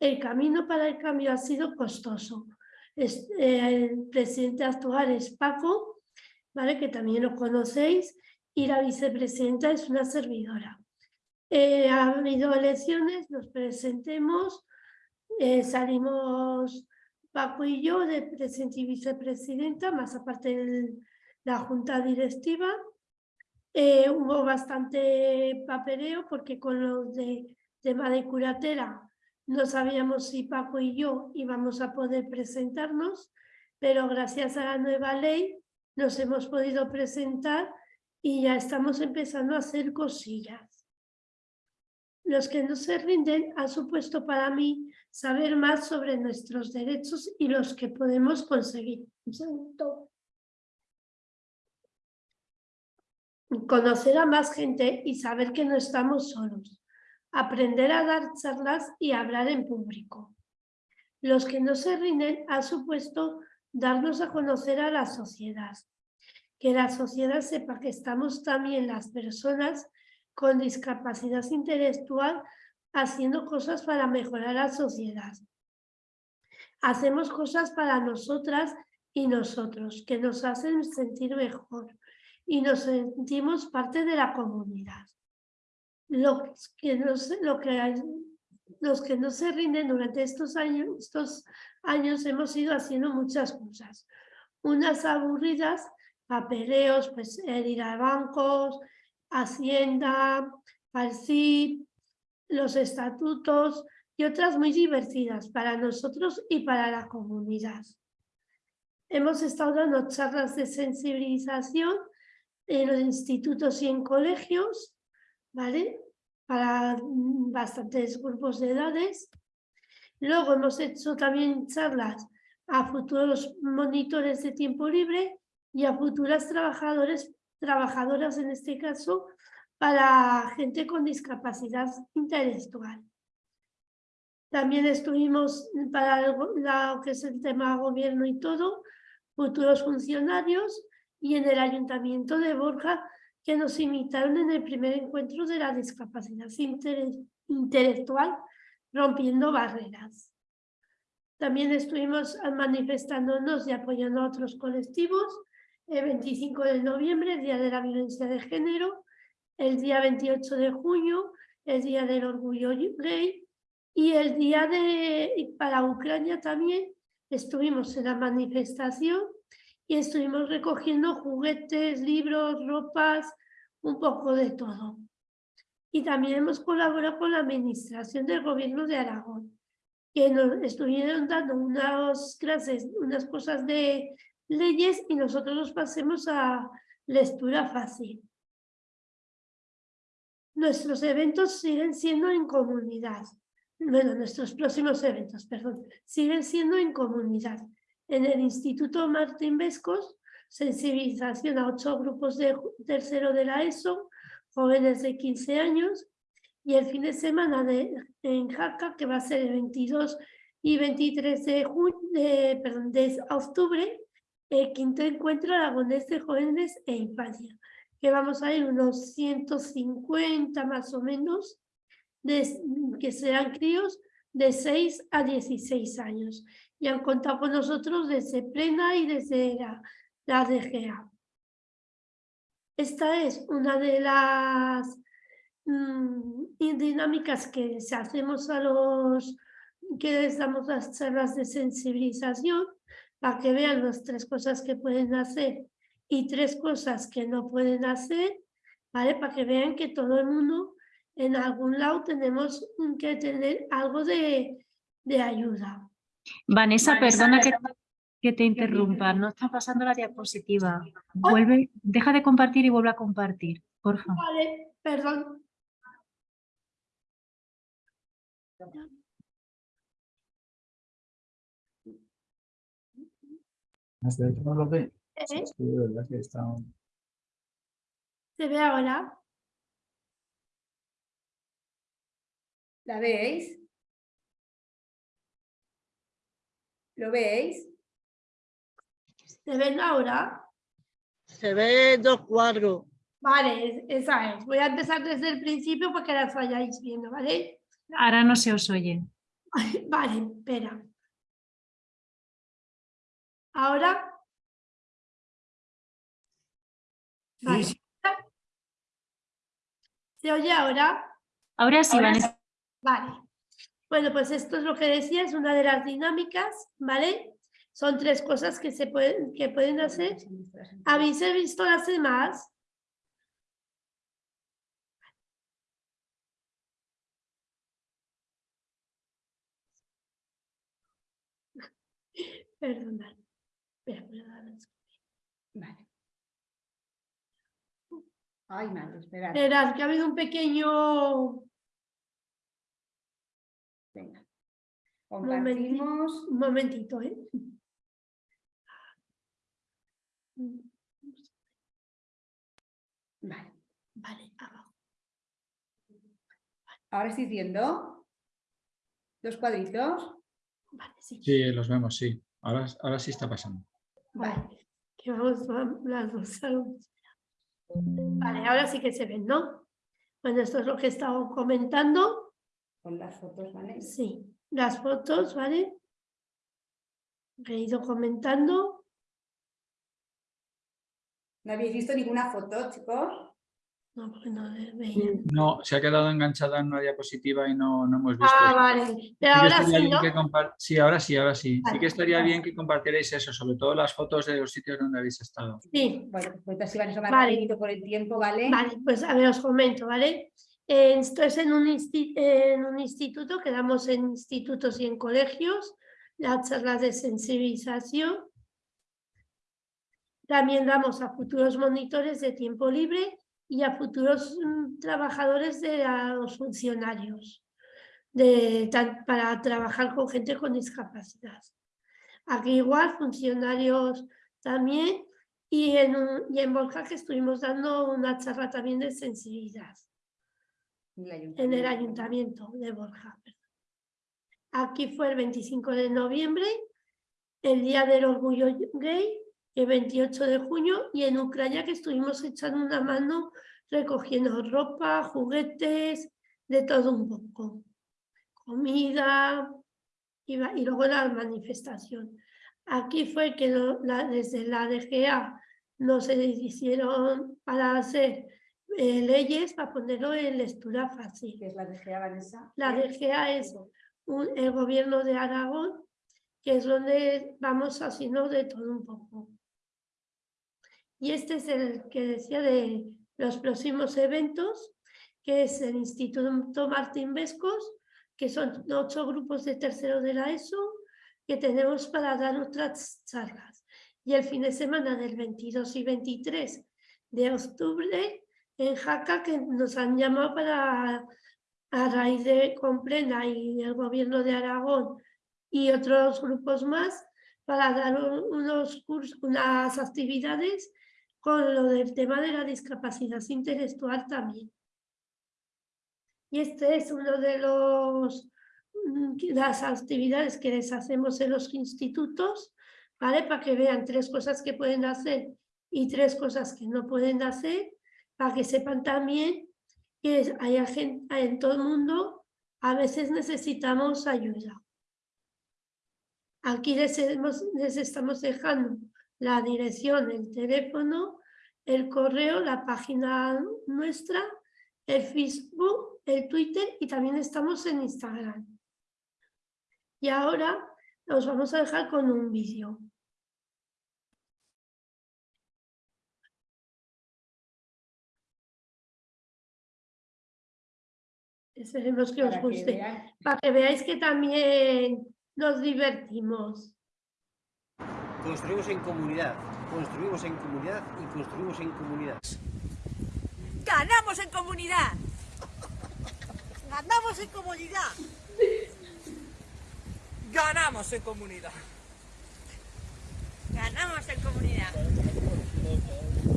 el camino para el cambio ha sido costoso. Eh, el presidente actual es Paco ¿vale? que también lo conocéis, y la vicepresidenta es una servidora. Eh, ha habido elecciones, nos presentemos, eh, salimos Paco y yo de presidente y vicepresidenta, más aparte de la junta directiva. Eh, hubo bastante papeleo porque con los de tema de curatela no sabíamos si Paco y yo íbamos a poder presentarnos, pero gracias a la nueva ley nos hemos podido presentar y ya estamos empezando a hacer cosillas. Los que no se rinden han supuesto para mí saber más sobre nuestros derechos y los que podemos conseguir. Conocer a más gente y saber que no estamos solos. Aprender a dar charlas y hablar en público. Los que no se rinden han supuesto darnos a conocer a la sociedad. Que la sociedad sepa que estamos también las personas con discapacidad intelectual haciendo cosas para mejorar la sociedad. Hacemos cosas para nosotras y nosotros que nos hacen sentir mejor y nos sentimos parte de la comunidad. Los que no se, lo que, los que no se rinden durante estos años, estos años hemos ido haciendo muchas cosas. Unas aburridas, papeleos, pues ir a bancos, Hacienda, CIP, los estatutos y otras muy divertidas para nosotros y para la comunidad. Hemos estado dando charlas de sensibilización en los institutos y en colegios, ¿vale? Para bastantes grupos de edades. Luego hemos hecho también charlas a futuros monitores de tiempo libre y a futuras trabajadores, trabajadoras en este caso, para gente con discapacidad intelectual. También estuvimos para lo que es el tema gobierno y todo, futuros funcionarios y en el ayuntamiento de Borja que nos invitaron en el primer encuentro de la discapacidad intelectual rompiendo barreras. También estuvimos manifestándonos y apoyando a otros colectivos. El 25 de noviembre, Día de la Violencia de Género, el día 28 de junio, el Día del Orgullo Gay, y el día de, para Ucrania también, estuvimos en la manifestación y estuvimos recogiendo juguetes, libros, ropas, un poco de todo. Y también hemos colaborado con la administración del gobierno de Aragón, que nos estuvieron dando unas clases, unas cosas de leyes y nosotros nos pasemos a lectura fácil. Nuestros eventos siguen siendo en comunidad. Bueno, nuestros próximos eventos, perdón, siguen siendo en comunidad. En el Instituto Martín Vescos, sensibilización a ocho grupos de tercero de la ESO, jóvenes de 15 años, y el fin de semana de, en Jaca, que va a ser el 22 y 23 de, de, perdón, de octubre, el quinto encuentro aragonés de jóvenes e infancia que vamos a ir unos 150 más o menos, que serán críos de 6 a 16 años. Y han contado con nosotros desde Plena y desde la, DGA. Esta es una de las mm, dinámicas que hacemos a los que les damos las charlas de sensibilización para que vean las tres cosas que pueden hacer y tres cosas que no pueden hacer, ¿vale? Para que vean que todo el mundo en algún lado tenemos que tener algo de, ayuda. Vanessa, perdona que, que, te interrumpa, no está pasando la diapositiva. Vuelve, deja de compartir y vuelve a compartir, por favor. Vale, perdón. no lo ve. ¿Se ve ahora? ¿La veis? ¿Lo veis? ¿Se ven ahora? Se ve dos cuadros. Vale, esa es. Voy a empezar desde el principio para que las vayáis viendo, ¿vale? Ahora no se os oye. Vale, espera. Ahora Vale. ¿Se oye ahora? Ahora sí, Ahora Vanessa. Vale. Bueno, pues esto es lo que decía, es una de las dinámicas, ¿vale? Son tres cosas que se pueden, que pueden hacer. ¿Habéis visto las demás? Perdonad. Vale. Ay, madre, esperad. Esperad, que ha habido un pequeño... Compartimos. un momentito, ¿eh? Vale. Vale, abajo. Ahora estoy viendo los cuadritos. Vale, sí. Sí, los vemos, sí. Ahora, ahora sí está pasando. Vale. Que vamos las dos vez. Vale, ahora sí que se ven, ¿no? Bueno, esto es lo que he estado comentando. Con las fotos, ¿vale? Sí, las fotos, ¿vale? Que he ido comentando. ¿No habéis visto ninguna foto, chicos? No, porque no veía. No, se ha quedado enganchada en una diapositiva y no, no hemos visto. Ah, eso. vale. Sí Pero ahora sí, bien ¿no? que compar- Sí, ahora sí, ahora sí. Que estaría vale. bien que compartierais eso, sobre todo las fotos de los sitios donde habéis estado. Sí. Bueno, pues así van a Vale. por el tiempo, ¿vale? Vale, pues a ver, os comento, ¿vale? Esto es en un, en un instituto que damos en institutos y en colegios, las charlas de sensibilización. También damos a futuros monitores de tiempo libre y a futuros mm, trabajadores de los funcionarios para trabajar con gente con discapacidad. Aquí igual, funcionarios también y en, y en Borja que estuvimos dando una charla también de sensibilidad en el ayuntamiento de Borja. Aquí fue el 25 de noviembre, el Día del Orgullo Gay, el 28 de junio, y en Ucrania que estuvimos echando una mano recogiendo ropa, juguetes, de todo un poco. Comida y, luego la manifestación. Aquí fue que lo- la- desde la DGA nos hicieron para hacer eh, leyes para ponerlo en lectura fácil. ¿Qué es la DGA, Vanessa? La DGA es un- el gobierno de Aragón, que es donde vamos haciendo de todo un poco. Y este es el que decía de los próximos eventos, que es el Instituto Martín Vescos, que son ocho grupos de tercero de la ESO, que tenemos para dar otras charlas. Y el fin de semana del 22 y 23 de octubre en Jaca, que nos han llamado para, a raíz de Complena y el gobierno de Aragón y otros grupos más, para dar un- unos cursos, unas actividades con lo del tema de la discapacidad intelectual también. Y este es uno de los mm, las actividades que les hacemos en los institutos, ¿vale? Para que vean tres cosas que pueden hacer y tres cosas que no pueden hacer, para que sepan también que hay gente en todo el mundo, a veces necesitamos ayuda. Aquí les, les estamos dejando la dirección, el teléfono, el correo, la página nuestra, el Facebook, el Twitter y también estamos en Instagram. Y ahora os vamos a dejar con un vídeo. Esperemos que os Para que guste. Para que veáis que también nos divertimos. Construimos en comunidad, construimos en comunidad y construimos en comunidad. ¡Ganamos en comunidad! ¡Ganamos en comunidad! ¡Ganamos en comunidad! ¡Ganamos en comunidad!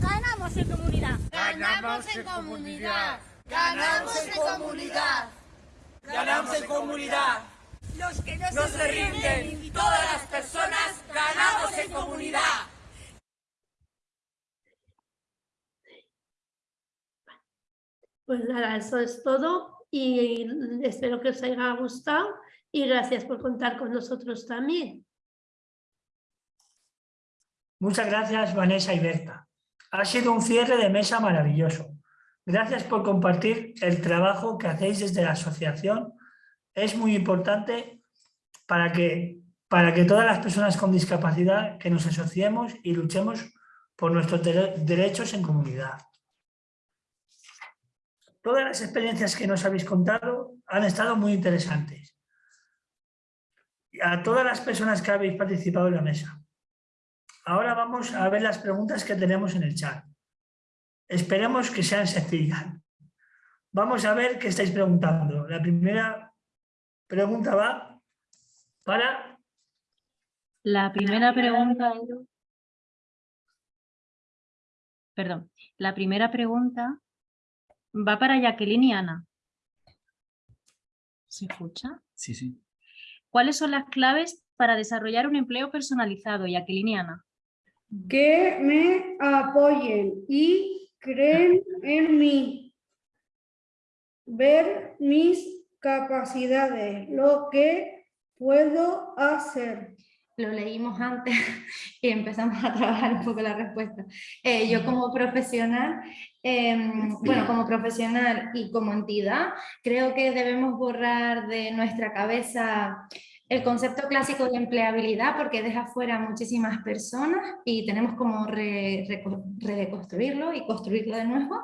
¡Ganamos en comunidad! ¡Ganamos en comunidad! ¡Ganamos en comunidad! ¡Ganamos en comunidad! Los que no, No se rinden, todas las personas ganamos en comunidad. Pues nada, eso es todo y espero que os haya gustado y gracias por contar con nosotros también. Muchas gracias, Vanessa y Berta. Ha sido un cierre de mesa maravilloso. Gracias por compartir el trabajo que hacéis desde la asociación. Es muy importante para que, para que todas las personas con discapacidad que nos asociemos y luchemos por nuestros derechos en comunidad. Todas las experiencias que nos habéis contado han estado muy interesantes. A todas las personas que habéis participado en la mesa. Ahora vamos a ver las preguntas que tenemos en el chat. Esperemos que sean sencillas. Vamos a ver qué estáis preguntando. La primera pregunta va para... La primera pregunta... Perdón. La primera pregunta va para Jacqueline y Ana. ¿Se escucha? Sí, sí. ¿Cuáles son las claves para desarrollar un empleo personalizado, Jacqueline y Ana? que me apoyen y creen en mí. Ver mis capacidades, lo que puedo hacer. Lo leímos antes y empezamos a trabajar un poco la respuesta. Eh, yo como profesional, em, bueno, como profesional y como entidad, creo que debemos borrar de nuestra cabeza el concepto clásico de empleabilidad porque deja fuera muchísimas personas y tenemos como reconstruirlo y construirlo de nuevo.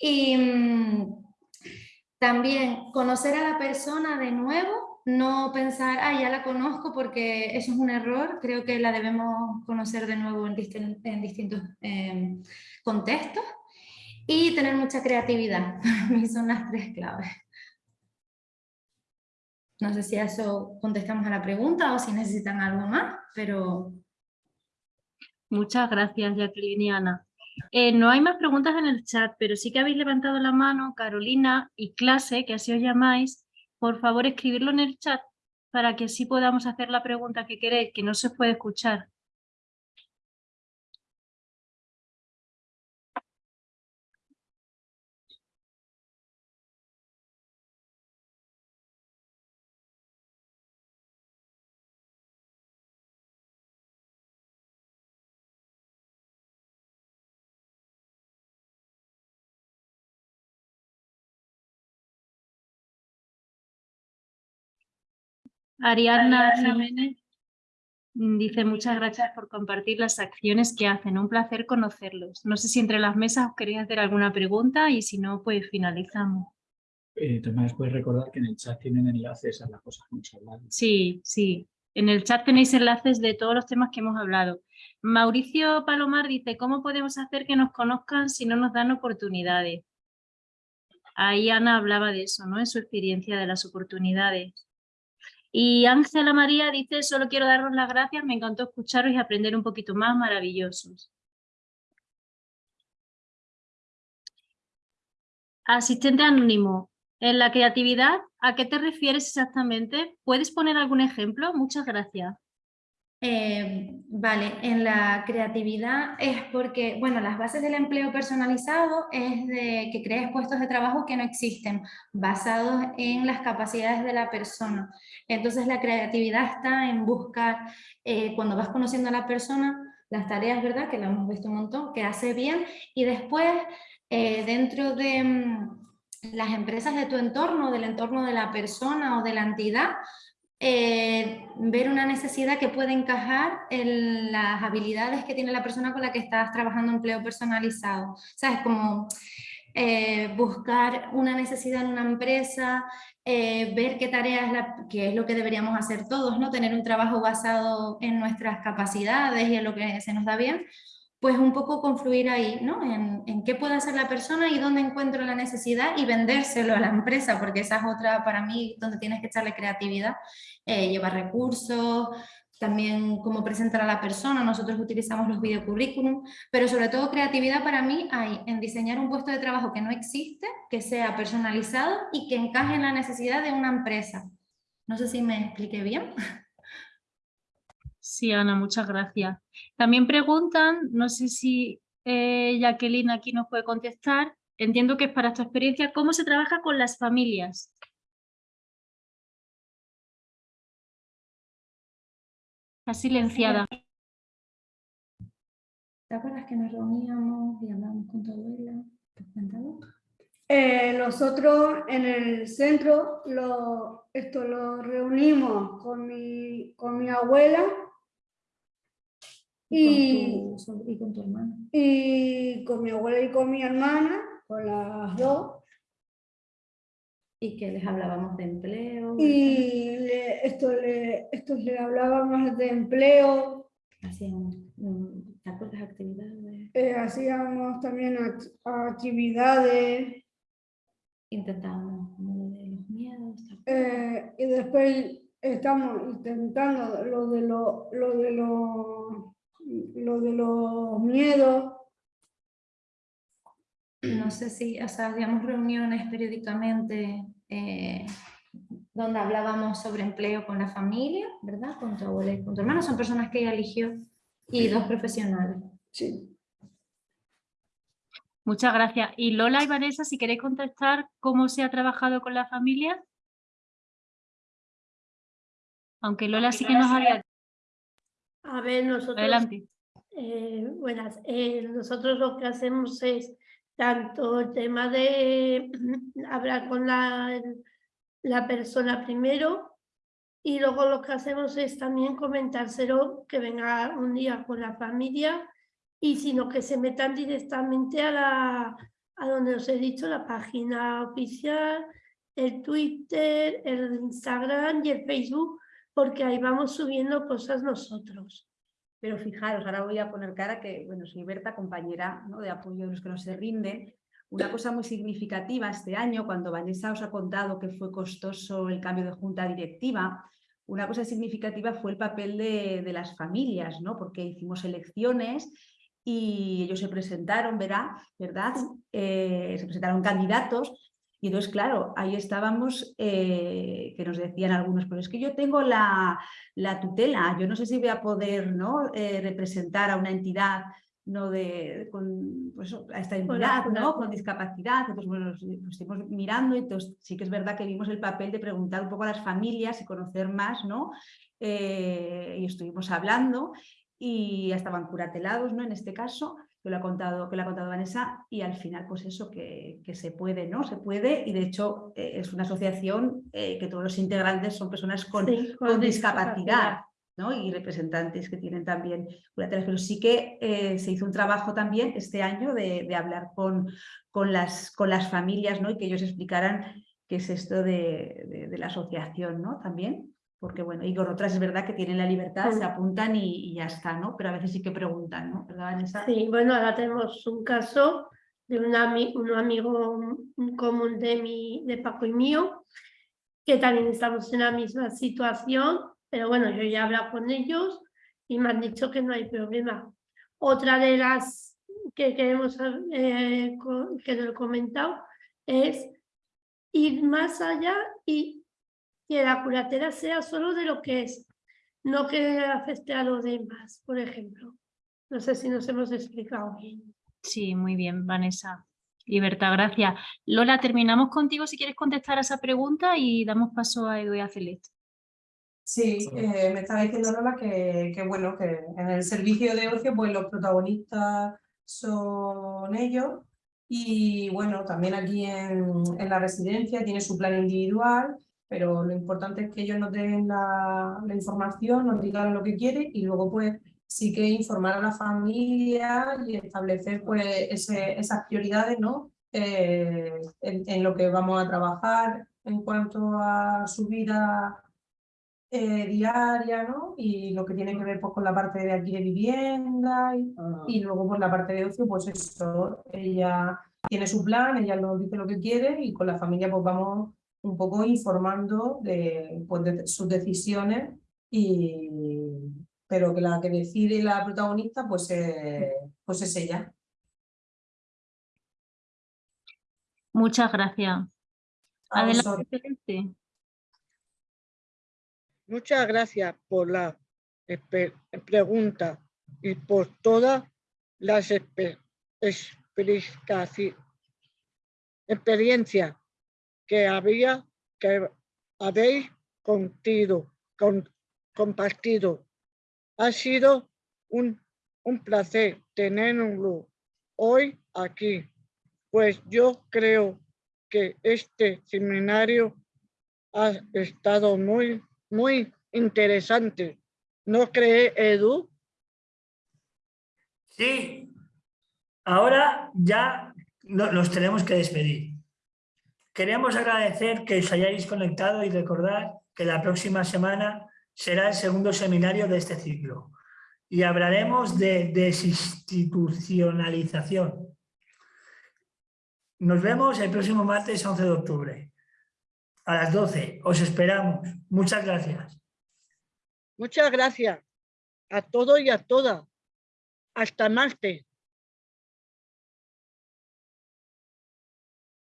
Y mm, también conocer a la persona de nuevo, no pensar, ah, ya la conozco porque eso es un error, creo que la debemos conocer de nuevo en, distintos em, contextos y tener mucha creatividad, son las tres claves. No sé si a eso contestamos a la pregunta o si necesitan algo más, pero... Muchas gracias, Jacqueline y Ana. Eh, no hay más preguntas en el chat, pero sí que habéis levantado la mano, Carolina y clase, que así os llamáis. Por favor, escribirlo en el chat para que así podamos hacer la pregunta que queréis, que no se puede escuchar. Ariadna Jiménez dice muchas gracias por compartir las acciones que hacen, un placer conocerlos. No sé si entre las mesas os queréis hacer alguna pregunta y si no, pues finalizamos. Eh, Tomás, puedes recordar que en el chat tienen enlaces a las cosas que hemos hablado. Sí, sí. En el chat tenéis enlaces de todos los temas que hemos hablado. Mauricio Palomar dice, ¿cómo podemos hacer que nos conozcan si no nos dan oportunidades? Ahí Ana hablaba de eso, ¿no? En su experiencia de las oportunidades. Y Ángela María dice, solo quiero daros las gracias, me encantó escucharos y aprender un poquito más, maravillosos. Asistente anónimo, en la creatividad, ¿a qué te refieres exactamente? ¿Puedes poner algún ejemplo? Muchas gracias. Eh, vale, en la creatividad es porque, bueno, las bases del empleo personalizado es de que crees puestos de trabajo que no existen, basados en las capacidades de la persona. Entonces la creatividad está en buscar, eh, cuando vas conociendo a la persona, las tareas, ¿verdad? Que lo hemos visto un montón, que hace bien, y después eh, dentro de mm, las empresas de tu entorno, del entorno de la persona o de la entidad, eh, ver una necesidad que puede encajar en las habilidades que tiene la persona con la que estás trabajando empleo personalizado. ¿Sabes? Como eh, buscar una necesidad en una empresa, eh, ver qué tareas es, la, que es lo que deberíamos hacer todos, ¿no? Tener un trabajo basado en nuestras capacidades y en lo que se nos da bien, pues un poco confluir ahí, ¿no? En, qué puede hacer la persona y dónde encuentro la necesidad y vendérselo a la empresa, porque esa es otra para mí donde tienes que echarle creatividad, eh, llevar recursos, también cómo presentar a la persona, nosotros utilizamos los videocurrículum, pero sobre todo creatividad para mí hay en diseñar un puesto de trabajo que no existe, que sea personalizado y que encaje en la necesidad de una empresa. No sé si me expliqué bien. Sí, Ana, muchas gracias. También preguntan, no sé si eh, Jacqueline aquí nos puede contestar, entiendo que es para tu experiencia, ¿cómo se trabaja con las familias? Está silenciada. ¿Te acuerdas que nos reuníamos y hablábamos con tu abuela? ¿Te eh, nosotros en el centro lo, esto lo reunimos con mi, con mi abuela y, con tu, y con tu hermana. Y con mi abuela y con mi hermana, con las dos. Y que les hablábamos de empleo. Y le, esto, le, esto le hablábamos de empleo. Hacíamos, ¿te acuerdas actividades? Eh, hacíamos también actividades intentábamos lo de los miedos. Eh, y después estamos intentando lo de, lo, lo de, lo, lo de los miedos. No sé si, o sea, hacíamos reuniones periódicamente eh, donde hablábamos sobre empleo con la familia, ¿verdad? Con tu abuela y con tu hermana, son personas que ella eligió, y dos profesionales. Sí. Muchas gracias. Y Lola y Vanessa, si queréis contestar cómo se ha trabajado con la familia. Aunque Lola sí que nos había... A ver, nosotros... Adelante. Eh, buenas. Eh, nosotros lo que hacemos es tanto el tema de hablar con la, la persona primero y luego lo que hacemos es también comentárselo que venga un día con la familia y sino que se metan directamente a, la, a donde os he dicho, la página oficial, el Twitter, el Instagram y el Facebook, porque ahí vamos subiendo cosas nosotros. Pero fijaros, ahora voy a poner cara que, bueno, soy Berta, compañera ¿no? de apoyo de los que no se rinden. Una cosa muy significativa este año, cuando Vanessa os ha contado que fue costoso el cambio de junta directiva, una cosa significativa fue el papel de, de las familias, ¿no? porque hicimos elecciones y ellos se presentaron, ¿verdad? ¿verdad? Eh, se presentaron candidatos y entonces, claro, ahí estábamos, eh, que nos decían algunos, pero es que yo tengo la, la tutela, yo no sé si voy a poder ¿no? Eh, representar a una entidad no de, con, pues, a esta entidad, ¿no? con discapacidad. Entonces, bueno, nos, estuvimos mirando y entonces sí que es verdad que vimos el papel de preguntar un poco a las familias y conocer más, ¿no? y estuvimos hablando y estaban curatelados, ¿no? En este caso, que lo ha contado, que lo ha contado Vanessa, y al final, pues eso, que, que se puede, ¿no? Se puede, y de hecho eh, es una asociación eh, que todos los integrantes son personas con, con, discapacidad, ¿no? Y representantes que tienen también pero sí que eh, se hizo un trabajo también este año de, de, hablar con, con, las, con las familias, ¿no? Y que ellos explicaran qué es esto de, de, de la asociación, ¿no? También porque bueno, y con otras es verdad que tienen la libertad, se apuntan y, ya está, ¿no? Pero a veces sí que preguntan, ¿no? ¿Verdad, Vanessa? Sí, bueno, ahora tenemos un caso de un, un amigo común de, mi, de Paco y mío, que también estamos en la misma situación, pero bueno, yo ya he hablado con ellos y me han dicho que no hay problema. Otra de las que queremos, eh, que lo he comentado, es ir más allá y que la curatela sea solo de lo que es, no que afecte a los demás, por ejemplo. No sé si nos hemos explicado bien. Sí, muy bien, Vanessa. Libertad, gracias. Lola, terminamos contigo si quieres contestar a esa pregunta y damos paso a Edu y a Celeste. Sí, eh, me estaba diciendo Lola que, que, bueno, que en el servicio de ocio pues los protagonistas son ellos y bueno, también aquí en, en la residencia tiene su plan individual pero lo importante es que ellos nos den la, información, nos digan lo que quieren y luego pues sí que informar a la familia y establecer pues esas prioridades ¿no? Eh, en, lo que vamos a trabajar en cuanto a su vida eh, diaria ¿no? y lo que tiene que ver pues, con la parte de aquí de vivienda y, ah. y luego por la parte de ocio pues eso, ella tiene su plan, ella nos dice lo que quiere y con la familia pues vamos un poco informando de, pues, de sus decisiones, y, pero que la que decide la protagonista pues, eh, pues es ella. Muchas gracias. Adelante. Muchas gracias por la pregunta y por todas las experiencias que había que habéis contido, con, compartido. Ha sido un un placer tenerlo hoy aquí, pues yo creo que este seminario ha estado muy, muy interesante. ¿No cree, Edu? Sí. Ahora ya nos tenemos que despedir. Queremos agradecer que os hayáis conectado y recordar que la próxima semana será el segundo seminario de este ciclo y hablaremos de desinstitucionalización. Nos vemos el próximo martes 11 de octubre a las 12. Os esperamos. Muchas gracias. Muchas gracias a todos y a todas. Hasta martes.